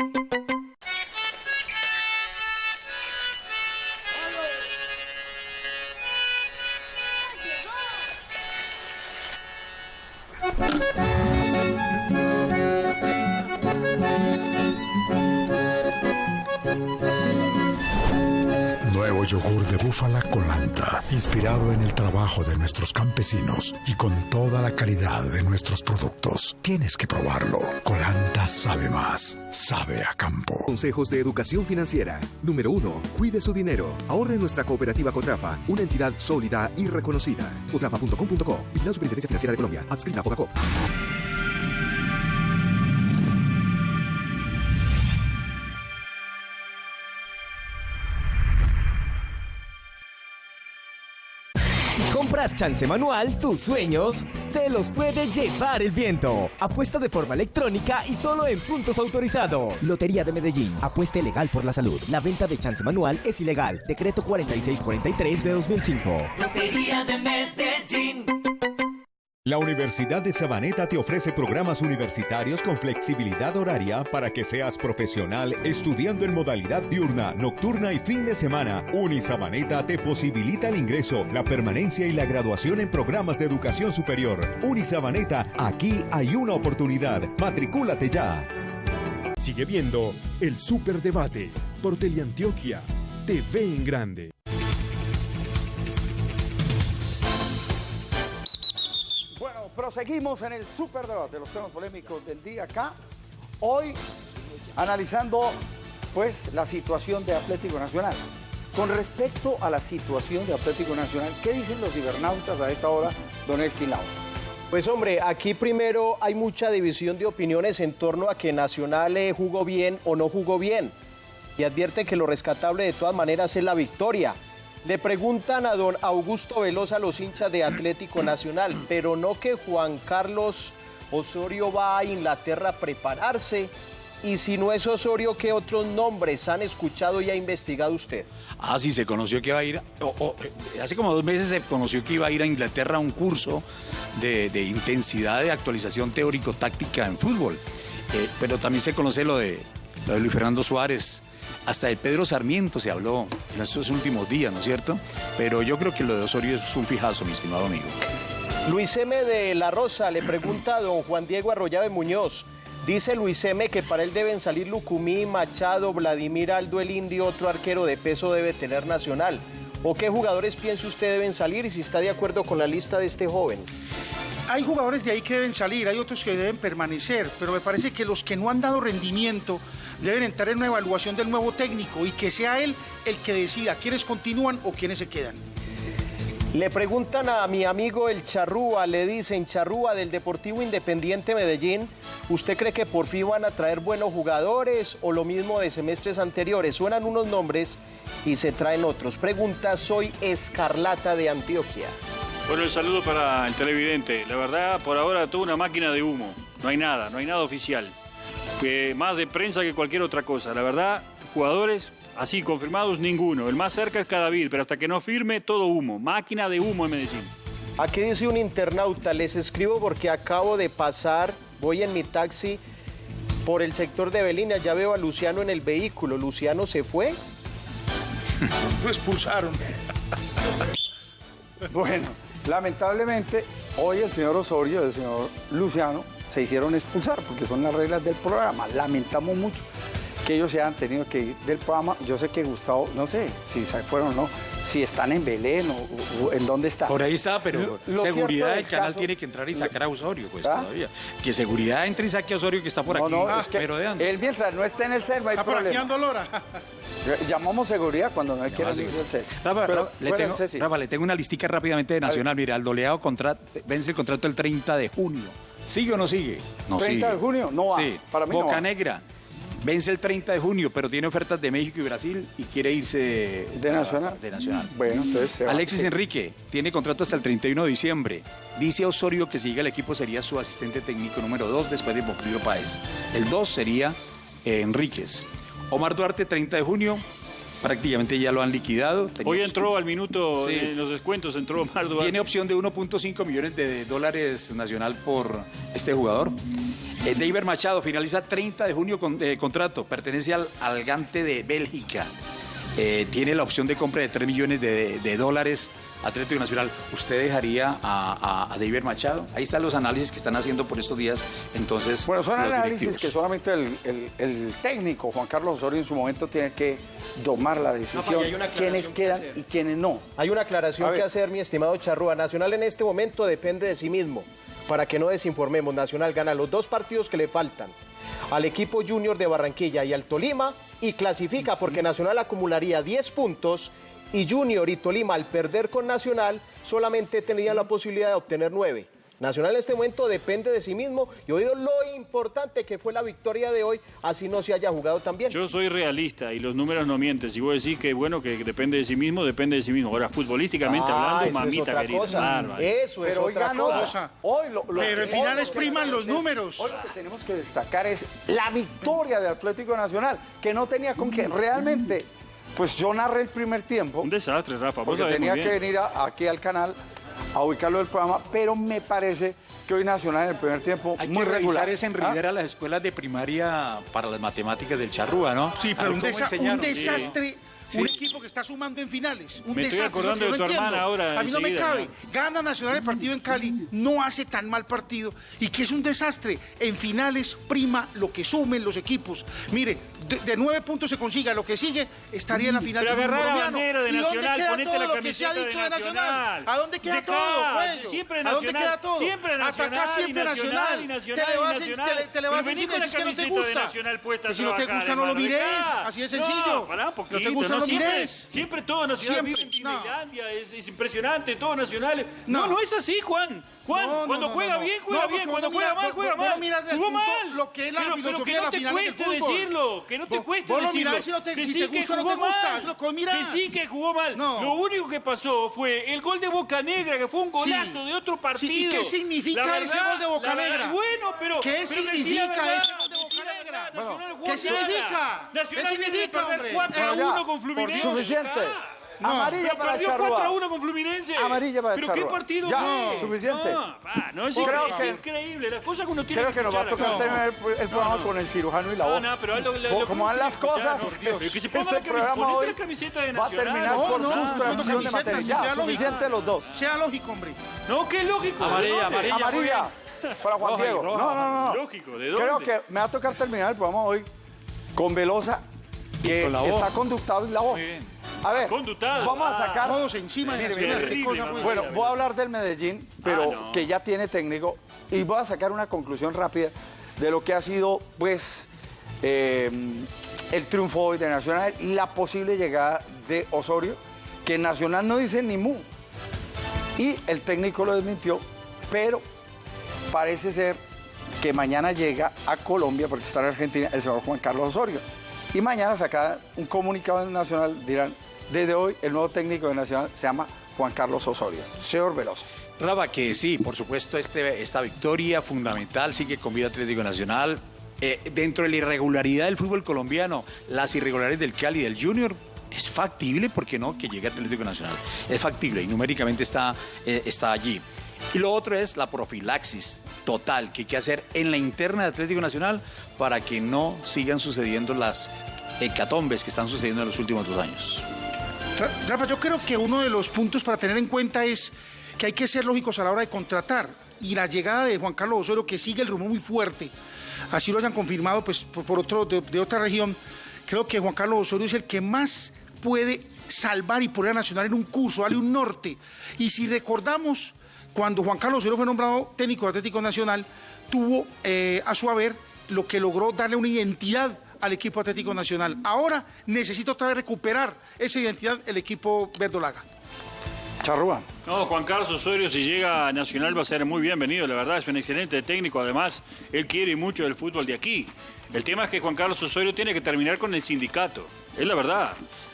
Nuevo yogur de búfala colanta, inspirado en el trabajo de nuestros campesinos y con toda la calidad de nuestros productos. Tienes que probarlo. Colanta sabe más, sabe a campo. Consejos de educación financiera. Número uno, cuide su dinero. Ahorre en nuestra cooperativa Cotrafa, una entidad sólida y reconocida. Cotrafa.com.co. Vigilado Superintendencia Financiera de Colombia. Adscrita a. chance manual, tus sueños se los puede llevar el viento. Apuesta de forma electrónica y solo en puntos autorizados. Lotería de Medellín. Apuesta legal por la salud. La venta de chance manual es ilegal. Decreto 4643 de 2005. Lotería de Medellín. La Universidad de Sabaneta te ofrece programas universitarios con flexibilidad horaria para que seas profesional estudiando en modalidad diurna, nocturna y fin de semana. Unisabaneta te posibilita el ingreso, la permanencia y la graduación en programas de educación superior. Unisabaneta, aquí hay una oportunidad. Matricúlate ya. Sigue viendo el Superdebate por Teleantioquia, TV en Grande. Proseguimos en el superdebate de los temas polémicos del día acá. Hoy analizando pues la situación de Atlético Nacional. Con respecto a la situación de Atlético Nacional, ¿qué dicen los cibernautas a esta hora, don Elkin? Pues hombre, aquí primero hay mucha división de opiniones en torno a que Nacional eh, jugó bien o no jugó bien. Y advierte que lo rescatable de todas maneras es la victoria. Le preguntan a don Augusto Velosa los hinchas de Atlético Nacional, pero no que Juan Carlos Osorio va a Inglaterra a prepararse. Y si no es Osorio, ¿qué otros nombres han escuchado y ha investigado usted? Ah, sí, se conoció que iba a ir, eh, hace como dos meses se conoció que iba a ir a Inglaterra a un curso de, de intensidad de actualización teórico-táctica en fútbol. Eh, pero también se conoce lo de, lo de Luis Fernando Suárez, hasta de Pedro Sarmiento se habló en estos últimos días, ¿no es cierto? Pero yo creo que lo de Osorio es un fijazo, mi estimado amigo. Luis M. de La Rosa le pregunta a don Juan Diego Arroyave Muñoz. Dice Luis M. que para él deben salir Lucumí, Machado, Vladimir Aldo, el Indio, otro arquero de peso debe tener Nacional. ¿O qué jugadores piensa usted deben salir y si está de acuerdo con la lista de este joven? Hay jugadores de ahí que deben salir, hay otros que deben permanecer, pero me parece que los que no han dado rendimiento deben entrar en una evaluación del nuevo técnico y que sea él el que decida quiénes continúan o quiénes se quedan. Le preguntan a mi amigo el Charrúa, le dicen Charrúa del Deportivo Independiente Medellín, ¿usted cree que por fin van a traer buenos jugadores o lo mismo de semestres anteriores? Suenan unos nombres y se traen otros. Pregunta, soy Escarlata de Antioquia. Bueno, el saludo para el televidente. La verdad, por ahora, toda una máquina de humo. No hay nada, no hay nada oficial. Que más de prensa que cualquier otra cosa. La verdad, jugadores así confirmados, ninguno. El más cerca es Cadavid, pero hasta que no firme, todo humo. Máquina de humo en Medellín. Aquí dice un internauta, les escribo porque acabo de pasar, voy en mi taxi por el sector de Belina, ya veo a Luciano en el vehículo. ¿Luciano se fue? *laughs* Lo expulsaron. Bueno, lamentablemente, hoy el señor Osorio el señor Luciano se hicieron expulsar porque son las reglas del programa. Lamentamos mucho que ellos se hayan tenido que ir del programa. Yo sé que Gustavo, no sé si se fueron o no, si están en Belén o, o en dónde están. Por ahí está, pero Lo- lo seguridad del canal caso- tiene que entrar y sacar a Osorio, pues ¿Ah? todavía. Que seguridad entre y saque a Osorio que está por No, aquí. no, es que merodeando. él mientras no esté en el CER no hay Está por aquí problema. dando lora. Llamamos seguridad cuando no hay que ir Ah, al del CER. Rafa, Pero, le tengo. Rafa, le tengo una listica rápidamente de Nacional. Mira, el doleado contra- vence el contrato el 30 de junio. ¿Sigue o no sigue? No 30 sigue. de junio, no va. Sí. Para mí no Boca va. Negra. Vence el 30 de junio, pero tiene ofertas de México y Brasil y quiere irse ¿De Nacional? De Nacional. Bueno, entonces se va. Alexis Sí. Enrique tiene contrato hasta el 31 de diciembre. Dice Osorio que si llega al equipo sería su asistente técnico número 2 después de Porfirio Páez. El 2 sería eh, Enríquez. Omar Duarte, 30 de junio. Prácticamente ya lo han liquidado. Tenía Hoy entró al minuto, Sí. en los descuentos, entró Omar Duarte. Tiene opción de 1.5 millones de dólares nacional por este jugador. Eh, David Machado finaliza 30 de junio con eh, contrato. Pertenece al, al Gante de Bélgica. Eh, tiene la opción de compra de 3 millones de, de dólares Atlético Nacional. ¿Usted dejaría a, a, a David Machado? Ahí están los análisis que están haciendo por estos días. Entonces, Bueno, son análisis directivos. que solamente el, el- el técnico Juan Carlos Osorio en su momento tiene que tomar la decisión. aclaración quiénes que quedan hacer. y quiénes no. Hay una aclaración que hacer, mi estimado Charrúa. Nacional en este momento depende de sí mismo. Para que no desinformemos, Nacional gana los dos partidos que le faltan al equipo Junior de Barranquilla y al Tolima y clasifica porque Nacional acumularía 10 puntos y Junior y Tolima al perder con Nacional solamente tenían la posibilidad de obtener 9. Nacional en este momento depende de sí mismo y oído lo importante que fue la victoria de hoy, así no se haya jugado tan bien. Yo soy realista y los números no mienten. Si vos decís que bueno que depende de sí mismo, depende de sí mismo. Ahora, futbolísticamente Ah, hablando, eso es mamita otra querida. cosa. Eso es Pero hoy otra ganó. cosa. Hoy lo, lo- Pero en hoy finales que priman los es- números. Hoy lo que tenemos que destacar es la victoria de Atlético Nacional, que no tenía con qué. Realmente, pues yo narré el primer tiempo. Un desastre, Rafa. Porque tenía que venir a- aquí al canal a ubicarlo del programa, pero me parece que hoy Nacional en el primer tiempo Hay muy que regular. revisar es en ¿Ah? Rivera las escuelas de primaria para las matemáticas del Charrúa, ¿no? Sí, pero un, desa- un desastre, Sí. un equipo que está sumando en finales. Un Me estoy desastre, acordando yo de no tu entiendo. hermana ahora, A mí no me cabe. Gana Nacional el partido en Cali, no hace tan mal partido y que es un desastre. En finales prima lo que sumen los equipos. Mire, de, de nueve puntos se consiga lo que sigue, estaría en la final Pero agarrá la bandera de ¿Y dónde Nacional, queda ponete todo la lo que se ha dicho de Nacional? Nacional. ¿A dónde queda todo, cuello? siempre ¿A dónde Nacional, queda todo? siempre Nacional, Atacá siempre Nacional, Nacional, Te le vas, a- Nacional. te le- te le Pero vas a vení decir que no te gusta. Nacional si no te gusta no lo mires, así de No, sencillo. no te gusta, no siempre. Siempre todo Nacional Siempre, vive en no. Disneylandia, es, es impresionante, todo Nacional. No. No. no, es así, Juan. Juan, No, cuando juega bien, juega bien. Cuando juega mal, juega mal. Jugó mal. lo que es la pero, pero que no te cueste decirlo, que no te cueste decirlo. mirás si no te- que si sí te que gusta o no jugó te gusta, mal. que sí que jugó mal. No. Lo único que pasó fue el gol de Boca Negra, que fue un golazo de otro partido. ¿y qué significa ese gol de Boca Negra? Bueno, pero. ¿Qué significa ese gol de Boca la Negra? Nacional ¿qué significa? Nacional ¿Qué significa, perder hombre? 4 a Bueno, ya, 1 con Fluminense. Suficiente. No. Amarilla Pero para perdió 4 a Charrúa. 1 con Fluminense. Amarilla para ¿Pero qué partido Ya, fue? suficiente. No, pa, no es, increíble, que- es increíble. Las cosas que uno tiene Creo que nos va a tocar terminar el, el programa no. con el cirujano y la No, voz. no, pero lo- Como- lo- como van las cosas, no, que se ponga este la camiseta, programa hoy la camiseta de va a terminar No, por no, sustracción de material. Ya, sea lógico. suficiente los dos. Sea lógico, hombre. No, qué lógico. amarilla. Amarilla para Juan Roja Diego. roja. No, no, no. Lógico, ¿de dónde? Creo que me va a tocar terminar el programa hoy con Velosa, que con la está conductado y la voz. Muy bien. A ver, Conductado. vamos a sacar. Todos encima de Mire, Nacional. mire, ¿Qué terrible, cosa, mamá. pues? Bueno, voy a hablar del Medellín, pero Ah, no. que ya tiene técnico, y voy a sacar una conclusión rápida de lo que ha sido, pues, eh, el triunfo hoy de Nacional y la posible llegada de Osorio, que Nacional no dice ni mu. Y el técnico lo desmintió, pero parece ser que mañana llega a Colombia, porque está en Argentina, el señor Juan Carlos Osorio. Y mañana saca un comunicado Nacional, dirán, desde hoy el nuevo técnico de Nacional se llama Juan Carlos Osorio. Señor Veloso. Raba, que sí, por supuesto, este, esta victoria fundamental sigue con vida Atlético Nacional. Eh, dentro de la irregularidad del fútbol colombiano, las irregularidades del Cali y del Junior, es factible, ¿por qué no?, que llegue Atlético Nacional. Es factible y numéricamente está, eh, está allí. Y lo otro es la profilaxis total que hay que hacer en la interna de Atlético Nacional para que no sigan sucediendo las hecatombes que están sucediendo en los últimos dos años. Ra- Rafa, yo creo que uno de los puntos para tener en cuenta es que hay que ser lógicos a la hora de contratar. Y la llegada de Juan Carlos Osorio, que sigue el rumor muy fuerte, así lo hayan confirmado pues, por otro, de, de otra región, creo que Juan Carlos Osorio es el que más puede salvar y poner a Nacional en un curso, darle un norte. Y si recordamos, cuando Juan Carlos Osorio fue nombrado técnico de Atlético Nacional, tuvo eh, a su haber lo que logró darle una identidad al equipo Atlético Nacional. Ahora necesita otra vez recuperar esa identidad el equipo verdolaga. Charrúa. No, Juan Carlos Osorio, si llega a Nacional va a ser muy bienvenido, la verdad, es un excelente técnico, además, él quiere mucho del fútbol de aquí. El tema es que Juan Carlos Osorio tiene que terminar con el sindicato, es la verdad,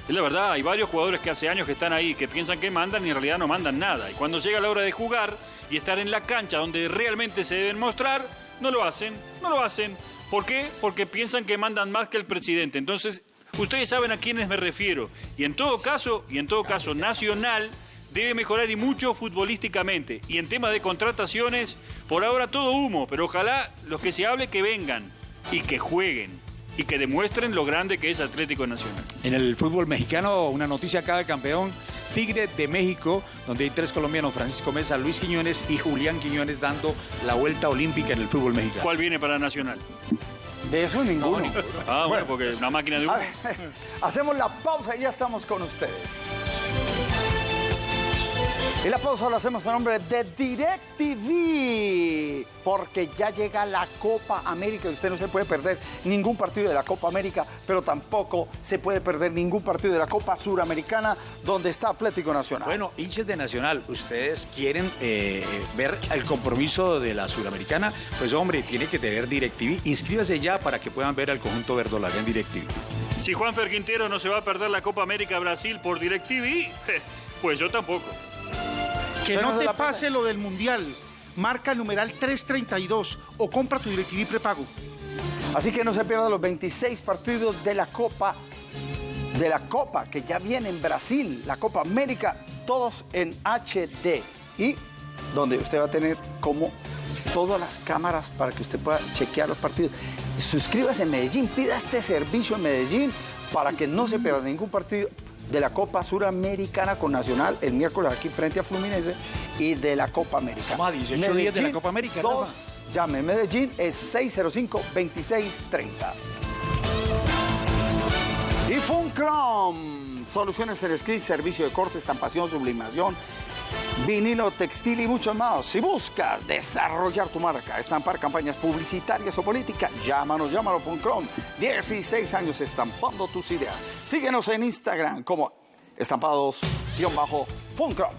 es la verdad, hay varios jugadores que hace años que están ahí, que piensan que mandan y en realidad no mandan nada, y cuando llega la hora de jugar y estar en la cancha donde realmente se deben mostrar, no lo hacen, no lo hacen. ¿Por qué? Porque piensan que mandan más que el presidente, entonces... Ustedes saben a quiénes me refiero. Y en todo caso, y en todo caso, Nacional debe mejorar y mucho futbolísticamente. Y en tema de contrataciones, por ahora todo humo, pero ojalá los que se hable que vengan y que jueguen y que demuestren lo grande que es Atlético Nacional. En el fútbol mexicano, una noticia acá de campeón. Tigre de México, donde hay tres colombianos, Francisco Mesa, Luis Quiñones y Julián Quiñones dando la vuelta olímpica en el fútbol mexicano. ¿Cuál viene para Nacional? De eso ninguno. Ah, bueno, porque una máquina de humo. A ver, *laughs* hacemos la pausa y ya estamos con ustedes. Y la pausa la hacemos en nombre de DirecTV, porque ya llega la Copa América y usted no se puede perder ningún partido de la Copa América, pero tampoco se puede perder ningún partido de la Copa Suramericana, donde está Atlético Nacional. Bueno, hinchas de Nacional, ¿ustedes quieren eh, ver el compromiso de la Suramericana? Pues hombre, tiene que tener DirecTV. Inscríbase ya para que puedan ver al conjunto verdolaga en DirecTV. Si Juan Fer Quintero no se va a perder la Copa América Brasil por DirecTV, *laughs* pues yo tampoco. Que no te pase lo del Mundial. Marca el numeral 332 o compra tu DirecTV prepago. Así que no se pierdan los 26 partidos de la Copa, de la Copa que ya viene en Brasil, la Copa América, todos en HD. Y donde usted va a tener como todas las cámaras para que usted pueda chequear los partidos. Suscríbase en Medellín, pida este servicio en Medellín para que no se pierda ningún partido de la Copa Suramericana con Nacional el miércoles aquí frente a Fluminense y de la Copa América. Estamos a 18 días de la Copa América, dos, llame, Medellín es 605-2630. Y Funcrom, soluciones en script, servicio de corte, estampación, sublimación, vinilo, textil y mucho más. Si buscas desarrollar tu marca, estampar campañas publicitarias o políticas, llámanos, llámanos Funcrom. 16 años estampando tus ideas. Síguenos en Instagram como estampados-funcrom.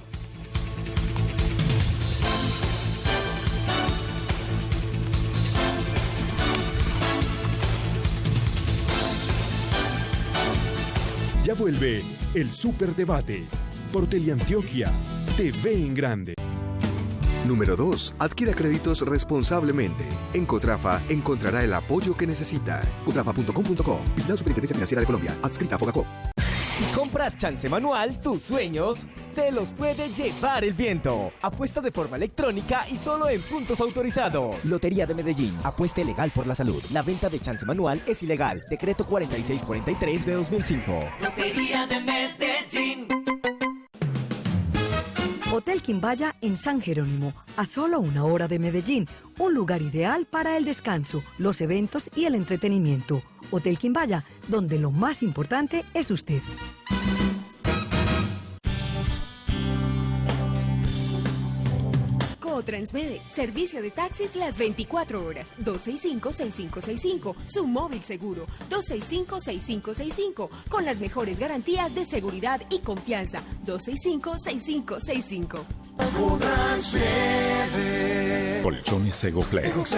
Ya vuelve el Superdebate por Teleantioquia TV en Grande. Número 2. Adquiera créditos responsablemente. En Cotrafa encontrará el apoyo que necesita. Cotrafa.com.co. Vigilado Superintendencia Financiera de Colombia. Adscrita a Fogacop. Si compras chance manual, tus sueños se los puede llevar el viento. Apuesta de forma electrónica y solo en puntos autorizados. Lotería de Medellín. Apuesta legal por la salud. La venta de chance manual es ilegal. Decreto 4643 de 2005. Lotería de Medellín. Hotel Quimbaya en San Jerónimo, a solo una hora de Medellín, un lugar ideal para el descanso, los eventos y el entretenimiento. Hotel Quimbaya, donde lo más importante es usted. Transmede, servicio de taxis las 24 horas, 265-6565, su móvil seguro, 265-6565, con las mejores garantías de seguridad y confianza, 265-6565. Colchones. Egoplex.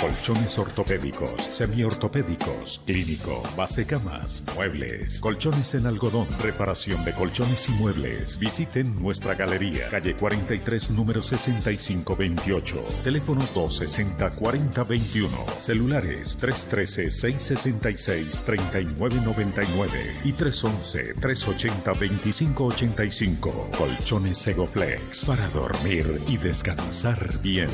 Colchones ortopédicos, semiortopédicos, clínico, base camas, muebles, colchones en algodón, reparación de colchones y muebles. Visiten nuestra galería, calle 43, número 6528. Teléfono 260-4021. Celulares 313-666-3999 y 311-380-2585. Colchones Egoplex para dormir y descansar bien.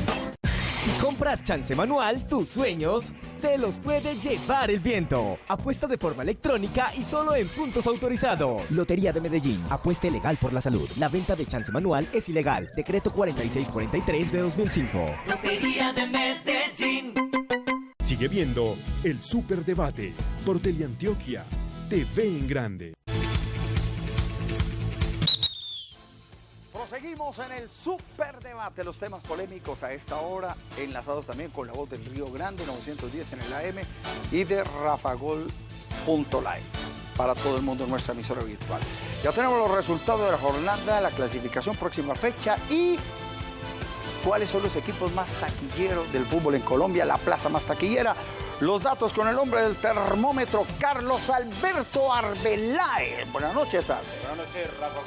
Si compras chance manual, tus sueños se los puede llevar el viento. Apuesta de forma electrónica y solo en puntos autorizados. Lotería de Medellín. Apuesta legal por la salud. La venta de chance manual es ilegal. Decreto 4643 de 2005. Lotería de Medellín. Sigue viendo el Superdebate por Teleantioquia TV en Grande. Proseguimos en el superdebate, los temas polémicos a esta hora, enlazados también con la voz del Río Grande, 910 en el AM y de rafagol.live para todo el mundo en nuestra emisora virtual. Ya tenemos los resultados de la jornada, la clasificación, próxima fecha y cuáles son los equipos más taquilleros del fútbol en Colombia, la plaza más taquillera. Los datos con el hombre del termómetro, Carlos Alberto Arbeláez. Buenas noches, Arbe. Buenas noches, Rafa.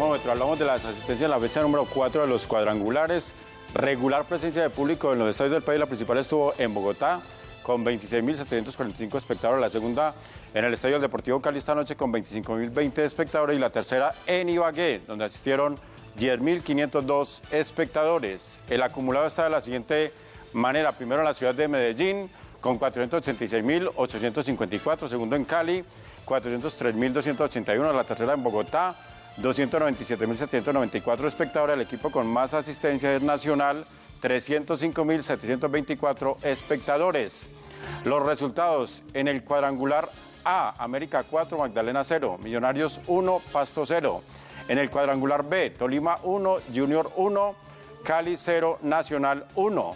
Hablamos de las asistencias en la fecha número 4 de los cuadrangulares. Regular presencia de público en los estadios del país. La principal estuvo en Bogotá con 26.745 espectadores. La segunda en el Estadio Deportivo Cali esta noche con 25.020 espectadores. Y la tercera en Ibagué, donde asistieron 10.502 espectadores. El acumulado está de la siguiente manera. Primero en la ciudad de Medellín con 486.854. Segundo en Cali, 403.281. La tercera en Bogotá, 297.794 espectadores. El equipo con más asistencia es Nacional, 305.724 espectadores. Los resultados en el cuadrangular A, América 4, Magdalena 0, Millonarios 1, Pasto 0. En el cuadrangular B, Tolima 1, Junior 1, Cali 0, Nacional 1.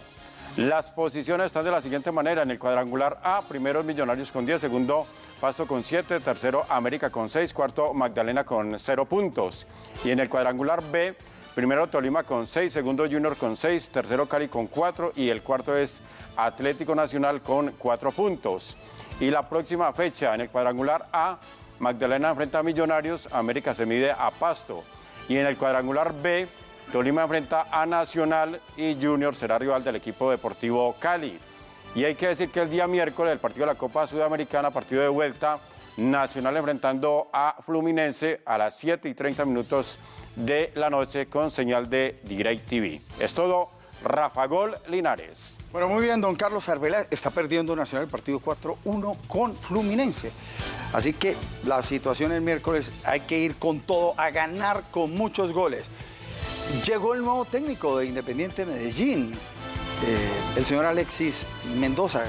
Las posiciones están de la siguiente manera. En el cuadrangular A, primero Millonarios con 10, segundo Pasto con 7, tercero América con 6, cuarto Magdalena con 0 puntos. Y en el cuadrangular B, primero Tolima con 6, segundo Junior con 6, tercero Cali con 4 y el cuarto es Atlético Nacional con 4 puntos. Y la próxima fecha en el cuadrangular A, Magdalena enfrenta a Millonarios, América se mide a Pasto. Y en el cuadrangular B, Tolima enfrenta a Nacional y Junior será rival del equipo deportivo Cali. Y hay que decir que el día miércoles, el partido de la Copa Sudamericana, partido de vuelta, Nacional enfrentando a Fluminense a las 7 y 30 minutos de la noche con señal de Direct TV. Es todo, Rafa Gol Linares. Bueno, muy bien, don Carlos Arbeláez está perdiendo Nacional el partido 4-1 con Fluminense. Así que la situación el miércoles hay que ir con todo a ganar con muchos goles. Llegó el nuevo técnico de Independiente Medellín, el señor Alexis Mendoza.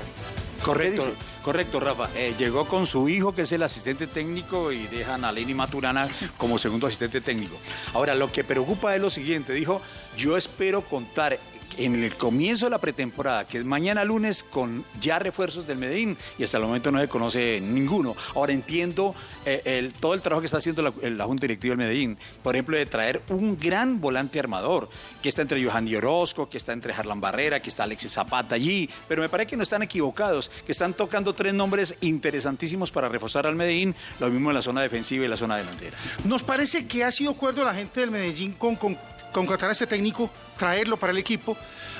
Correcto, correcto, Rafa. Eh, llegó con su hijo, que es el asistente técnico, y dejan a Lenny Maturana como segundo asistente técnico. Ahora, lo que preocupa es lo siguiente. Dijo, yo espero contar en el comienzo de la pretemporada, que es mañana lunes, con ya refuerzos del Medellín, y hasta el momento no se conoce ninguno. Ahora entiendo eh, todo el trabajo que está haciendo la, la Junta Directiva del Medellín, por ejemplo, de traer un gran volante armador, que está entre Johan Di Orozco, que está entre Harlan Barrera, que está Alexis Zapata allí, pero me parece que no están equivocados, que están tocando tres nombres interesantísimos para reforzar al Medellín, lo mismo en la zona defensiva y la zona delantera. Nos parece que ha sido acuerdo la gente del Medellín con, con contratar a este técnico, traerlo para el equipo.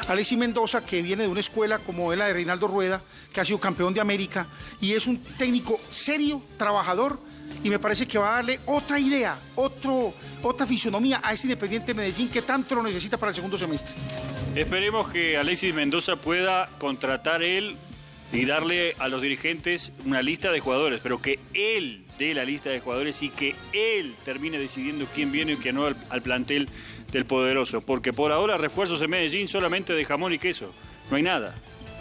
Alexis Mendoza, que viene de una escuela como la de Reinaldo Rueda, que ha sido campeón de América, y es un técnico serio, trabajador, y me parece que va a darle otra idea, otra fisonomía a ese Independiente Medellín que tanto lo necesita para el segundo semestre. Esperemos que Alexis Mendoza pueda contratar él y darle a los dirigentes una lista de jugadores, pero que él dé la lista de jugadores y que él termine decidiendo quién viene y quién no al plantel del poderoso. Porque por ahora refuerzos en Medellín solamente de jamón y queso. No hay nada.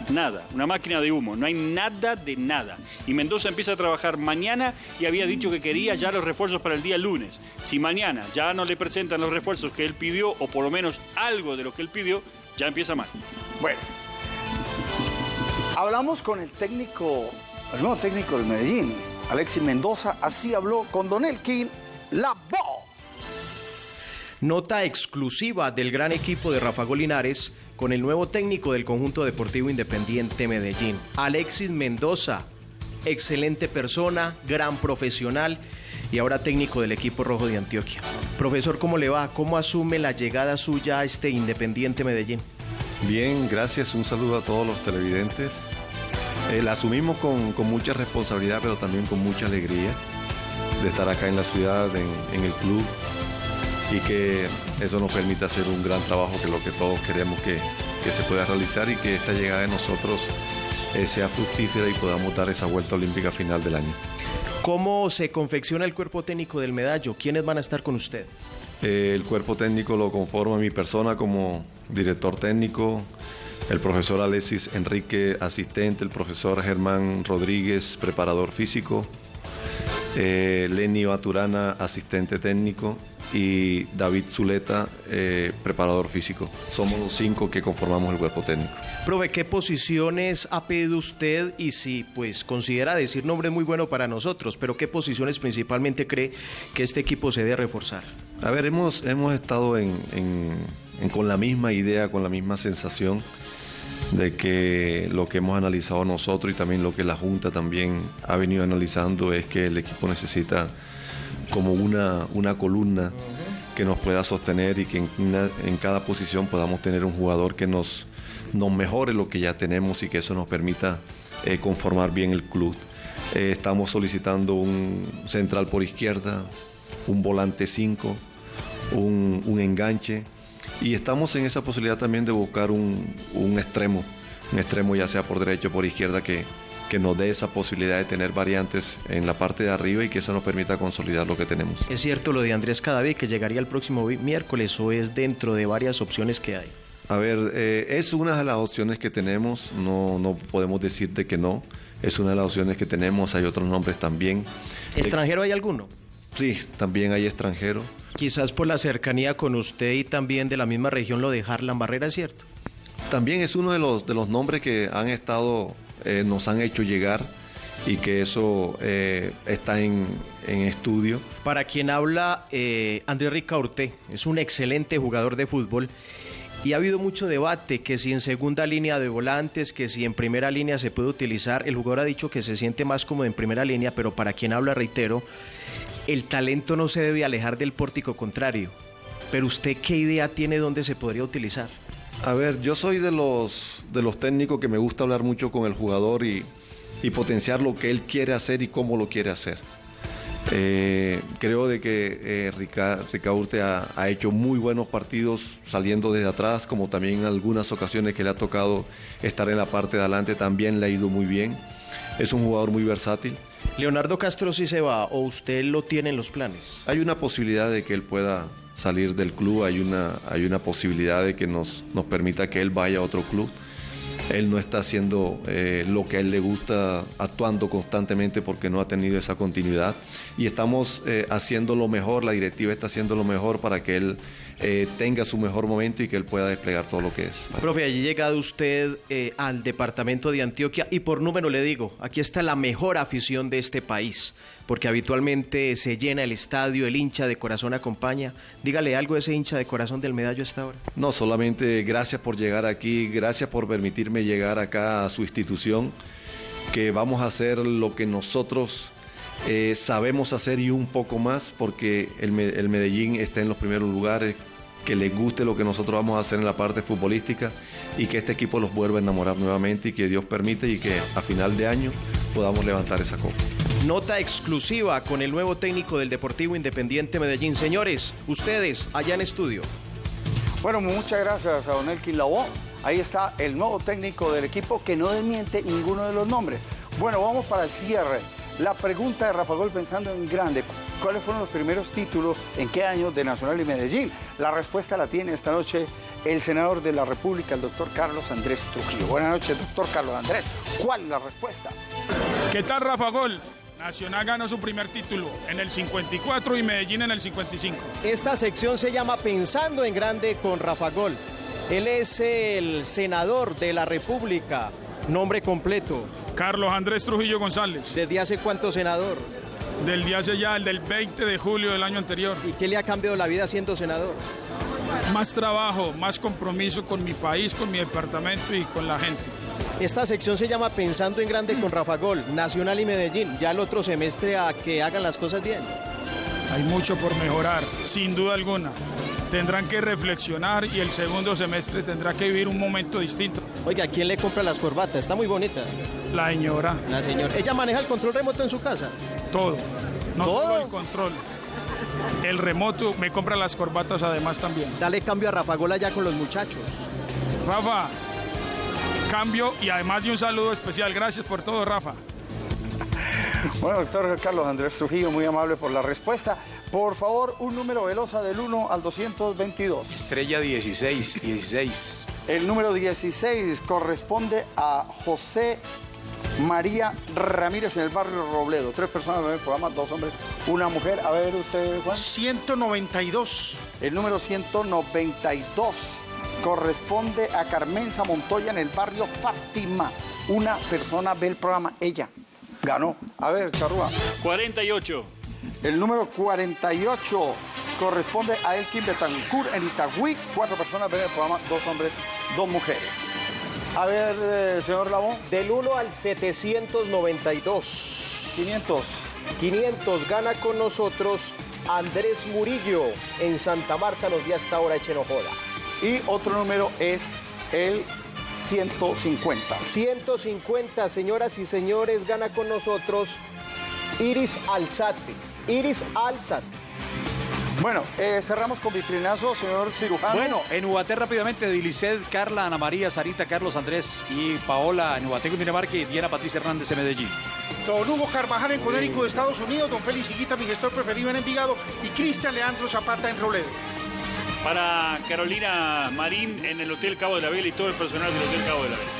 Nada, una máquina de humo, no hay nada de nada. Y Mendoza empieza a trabajar mañana y había dicho que quería ya los refuerzos para el día lunes. Si mañana ya no le presentan los refuerzos que él pidió, o por lo menos algo de lo que él pidió, ya empieza mal. Bueno, hablamos con el técnico, el nuevo técnico del Medellín, Alexis Mendoza, así habló con Don Elkin Labo. Nota exclusiva del gran equipo de Rafa Golinares con el nuevo técnico del conjunto deportivo independiente Medellín, Alexis Mendoza. Excelente persona, gran profesional y ahora técnico del equipo rojo de Antioquia. Profesor, ¿cómo le va? ¿Cómo asume la llegada suya a este Independiente Medellín? Bien, gracias. Un saludo a todos los televidentes. Eh, la asumimos con, con mucha responsabilidad, pero también con mucha alegría de estar acá en la ciudad, en, en el club, y que eso nos permita hacer un gran trabajo, que es lo que todos queremos que, que se pueda realizar y que esta llegada de nosotros eh, sea fructífera y podamos dar esa vuelta olímpica final del año. ¿Cómo se confecciona el cuerpo técnico del medallo? ¿Quiénes van a estar con usted? Eh, el cuerpo técnico lo conforma mi persona como director técnico, el profesor Alexis Enrique, asistente, el profesor Germán Rodríguez, preparador físico, eh, Lenny Baturana, asistente técnico, y David Zuleta, eh, preparador físico. Somos los cinco que conformamos el cuerpo técnico. Profe, ¿qué posiciones ha pedido usted? Y si pues considera decir nombre muy bueno para nosotros, pero ¿qué posiciones principalmente cree que este equipo se debe reforzar? A ver, hemos, hemos estado en- en- en- con la misma idea, con la misma sensación de que lo que hemos analizado nosotros y también lo que la Junta también ha venido analizando es que el equipo necesita como una, una columna que nos pueda sostener y que en, cada posición podamos tener un jugador que nos, nos mejore lo que ya tenemos y que eso nos permita eh, conformar bien el club. Eh, estamos solicitando un central por izquierda, un volante 5, un, un enganche y estamos en esa posibilidad también de buscar un, un extremo, un extremo ya sea por derecha o por izquierda que, que nos dé esa posibilidad de tener variantes en la parte de arriba y que eso nos permita consolidar lo que tenemos. ¿Es cierto lo de Andrés Cadavid que llegaría el próximo miércoles o es dentro de varias opciones que hay? A ver, eh, es una de las opciones que tenemos, no, no podemos decirte que no, es una de las opciones que tenemos, hay otros nombres también. ¿Extranjero hay alguno? Sí, también hay extranjero. Quizás por la cercanía con usted y también de la misma región lo de Harlan Barrera, ¿es cierto? También es uno de los, de los nombres que han estado, eh, nos han hecho llegar y que eso eh, está en, en estudio. Para quien habla, eh, Andrés Ricaurte es un excelente jugador de fútbol y ha habido mucho debate que si en segunda línea de volantes, que si en primera línea se puede utilizar. El jugador ha dicho que se siente más cómodo en primera línea, pero para quien habla, reitero, el talento no se debe alejar del pórtico contrario. Pero usted, ¿qué idea tiene dónde se podría utilizar? A ver, yo soy de los, de los técnicos que me gusta hablar mucho con el jugador y, y potenciar lo que él quiere hacer y cómo lo quiere hacer. Eh, creo de que eh, Rica- Ricaurte ha, ha hecho muy buenos partidos saliendo desde atrás, como también en algunas ocasiones que le ha tocado estar en la parte de adelante, también le ha ido muy bien. Es un jugador muy versátil Leonardo Castro sí se va o usted lo tiene en los planes. Hay una posibilidad de que él pueda salir del club, hay una, hay una posibilidad de que nos, nos permita que él vaya a otro club. Él no está haciendo eh, lo que a él le gusta, actuando constantemente porque no ha tenido esa continuidad. Y estamos eh, haciendo lo mejor, la directiva está haciendo lo mejor para que él eh, tenga su mejor momento y que él pueda desplegar todo lo que es. Profe, allí llegado usted eh, al departamento de Antioquia y por número le digo, aquí está la mejor afición de este país, porque habitualmente se llena el estadio, el hincha de corazón acompaña. Dígale algo a ese hincha de corazón del medallo hasta ahora. No, solamente gracias por llegar aquí, gracias por permitirme llegar acá a su institución, que vamos a hacer lo que nosotros eh, sabemos hacer y un poco más, porque el, Me- el Medellín está en los primeros lugares, que les guste lo que nosotros vamos a hacer en la parte futbolística y que este equipo los vuelva a enamorar nuevamente y que Dios permite y que a final de año podamos levantar esa copa. Nota exclusiva con el nuevo técnico del Deportivo Independiente Medellín. Señores, ustedes allá en estudio. Bueno, muchas gracias a Don Elkin Lavoe. Ahí está el nuevo técnico del equipo que no desmiente ninguno de los nombres. Bueno, vamos para el cierre. La pregunta de Rafa Gol pensando en grande. ¿Cuáles fueron los primeros títulos? ¿En qué años de Nacional y Medellín? La respuesta la tiene esta noche el senador de la República, el doctor Carlos Andrés Trujillo. Buenas noches, doctor Carlos Andrés. ¿Cuál es la respuesta? ¿Qué tal, Rafa Gol? Nacional ganó su primer título en el 54 y Medellín en el 55. Esta sección se llama Pensando en Grande con Rafa Gol. Él es el senador de la República. Nombre completo. Carlos Andrés Trujillo González. ¿Desde hace cuánto senador? Del día hace ya, el del 20 de julio del año anterior. ¿Y qué le ha cambiado la vida siendo senador? Más trabajo, más compromiso con mi país, con mi departamento y con la gente. Esta sección se llama Pensando en Grande con Rafa Gol, Nacional y Medellín. Ya el otro semestre a que hagan las cosas bien. Hay mucho por mejorar, sin duda alguna. Tendrán que reflexionar y el segundo semestre tendrá que vivir un momento distinto. Oiga, ¿quién le compra las corbatas? Está muy bonita. La señora. La señora. ¿Ella maneja el control remoto en su casa? Todo. No ¿Todo? solo el control. El remoto me compra las corbatas además también. Dale cambio a Rafa Gol allá con los muchachos. Rafa, cambio y además de un saludo especial. Gracias por todo, Rafa. *laughs* Bueno, doctor Carlos Andrés Trujillo, muy amable por la respuesta. Por favor, un número velosa del 1 al 222. Estrella 16, 16. El número 16 corresponde a José María Ramírez en el barrio Robledo. Tres personas en el programa, dos hombres, una mujer. A ver usted, Juan. 192. El número 192 corresponde a Carmenza Montoya en el barrio Fátima. Una persona ve el programa, ella ganó. A ver, Charrúa. 48. El número 48 corresponde a Elkin Betancourt en Itagüí. Cuatro personas ven el programa, dos hombres, dos mujeres. A ver, eh, señor Labón. Del 1 al 792. 500. 500 gana con nosotros Andrés Murillo en Santa Marta nos dio hasta ahora Echenojoda. Y otro número es el 150. 150, señoras y señores, gana con nosotros Iris Alzate. Iris Alzate. Bueno, eh, cerramos con vitrinazo, señor cirujano. Bueno, en Ubaté rápidamente, Dilicet, Carla, Ana María, Sarita, Carlos Andrés y Paola en Ubaté, Cundinamarca y Diana Patricia Hernández en Medellín. Don Hugo Carvajal en Conérico de Estados Unidos, don Félix Higuita, mi gestor preferido en Envigado, y Cristian Leandro Zapata en Robledo. Para Carolina Marín en el Hotel Cabo de la Vela y todo el personal del Hotel Cabo de la Vela.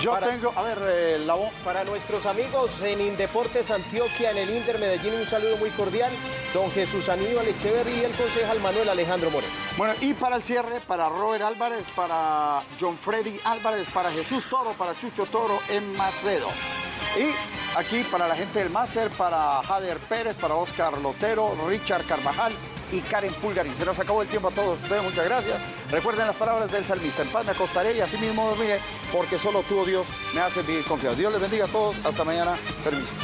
Yo tengo, a ver, eh, la voz. Para nuestros amigos en Indeportes Antioquia, en el Inter Medellín, un saludo muy cordial. Don Jesús Aníbal Echeverry y el concejal Manuel Alejandro Moreno. Bueno, y para el cierre, para Robert Álvarez, para John Freddy Álvarez, para Jesús Toro, para Chucho Toro en Macedo. Y aquí para la gente del máster, para Jader Pérez, para Oscar Lotero, Richard Carvajal y Karen Pulgarín. Se nos acabó el tiempo a todos ustedes, muchas gracias. Recuerden las palabras del salmista, en paz me acostaré y así mismo dormiré, porque solo tú, oh Dios, me haces vivir confiado. Dios les bendiga a todos, hasta mañana, permiso.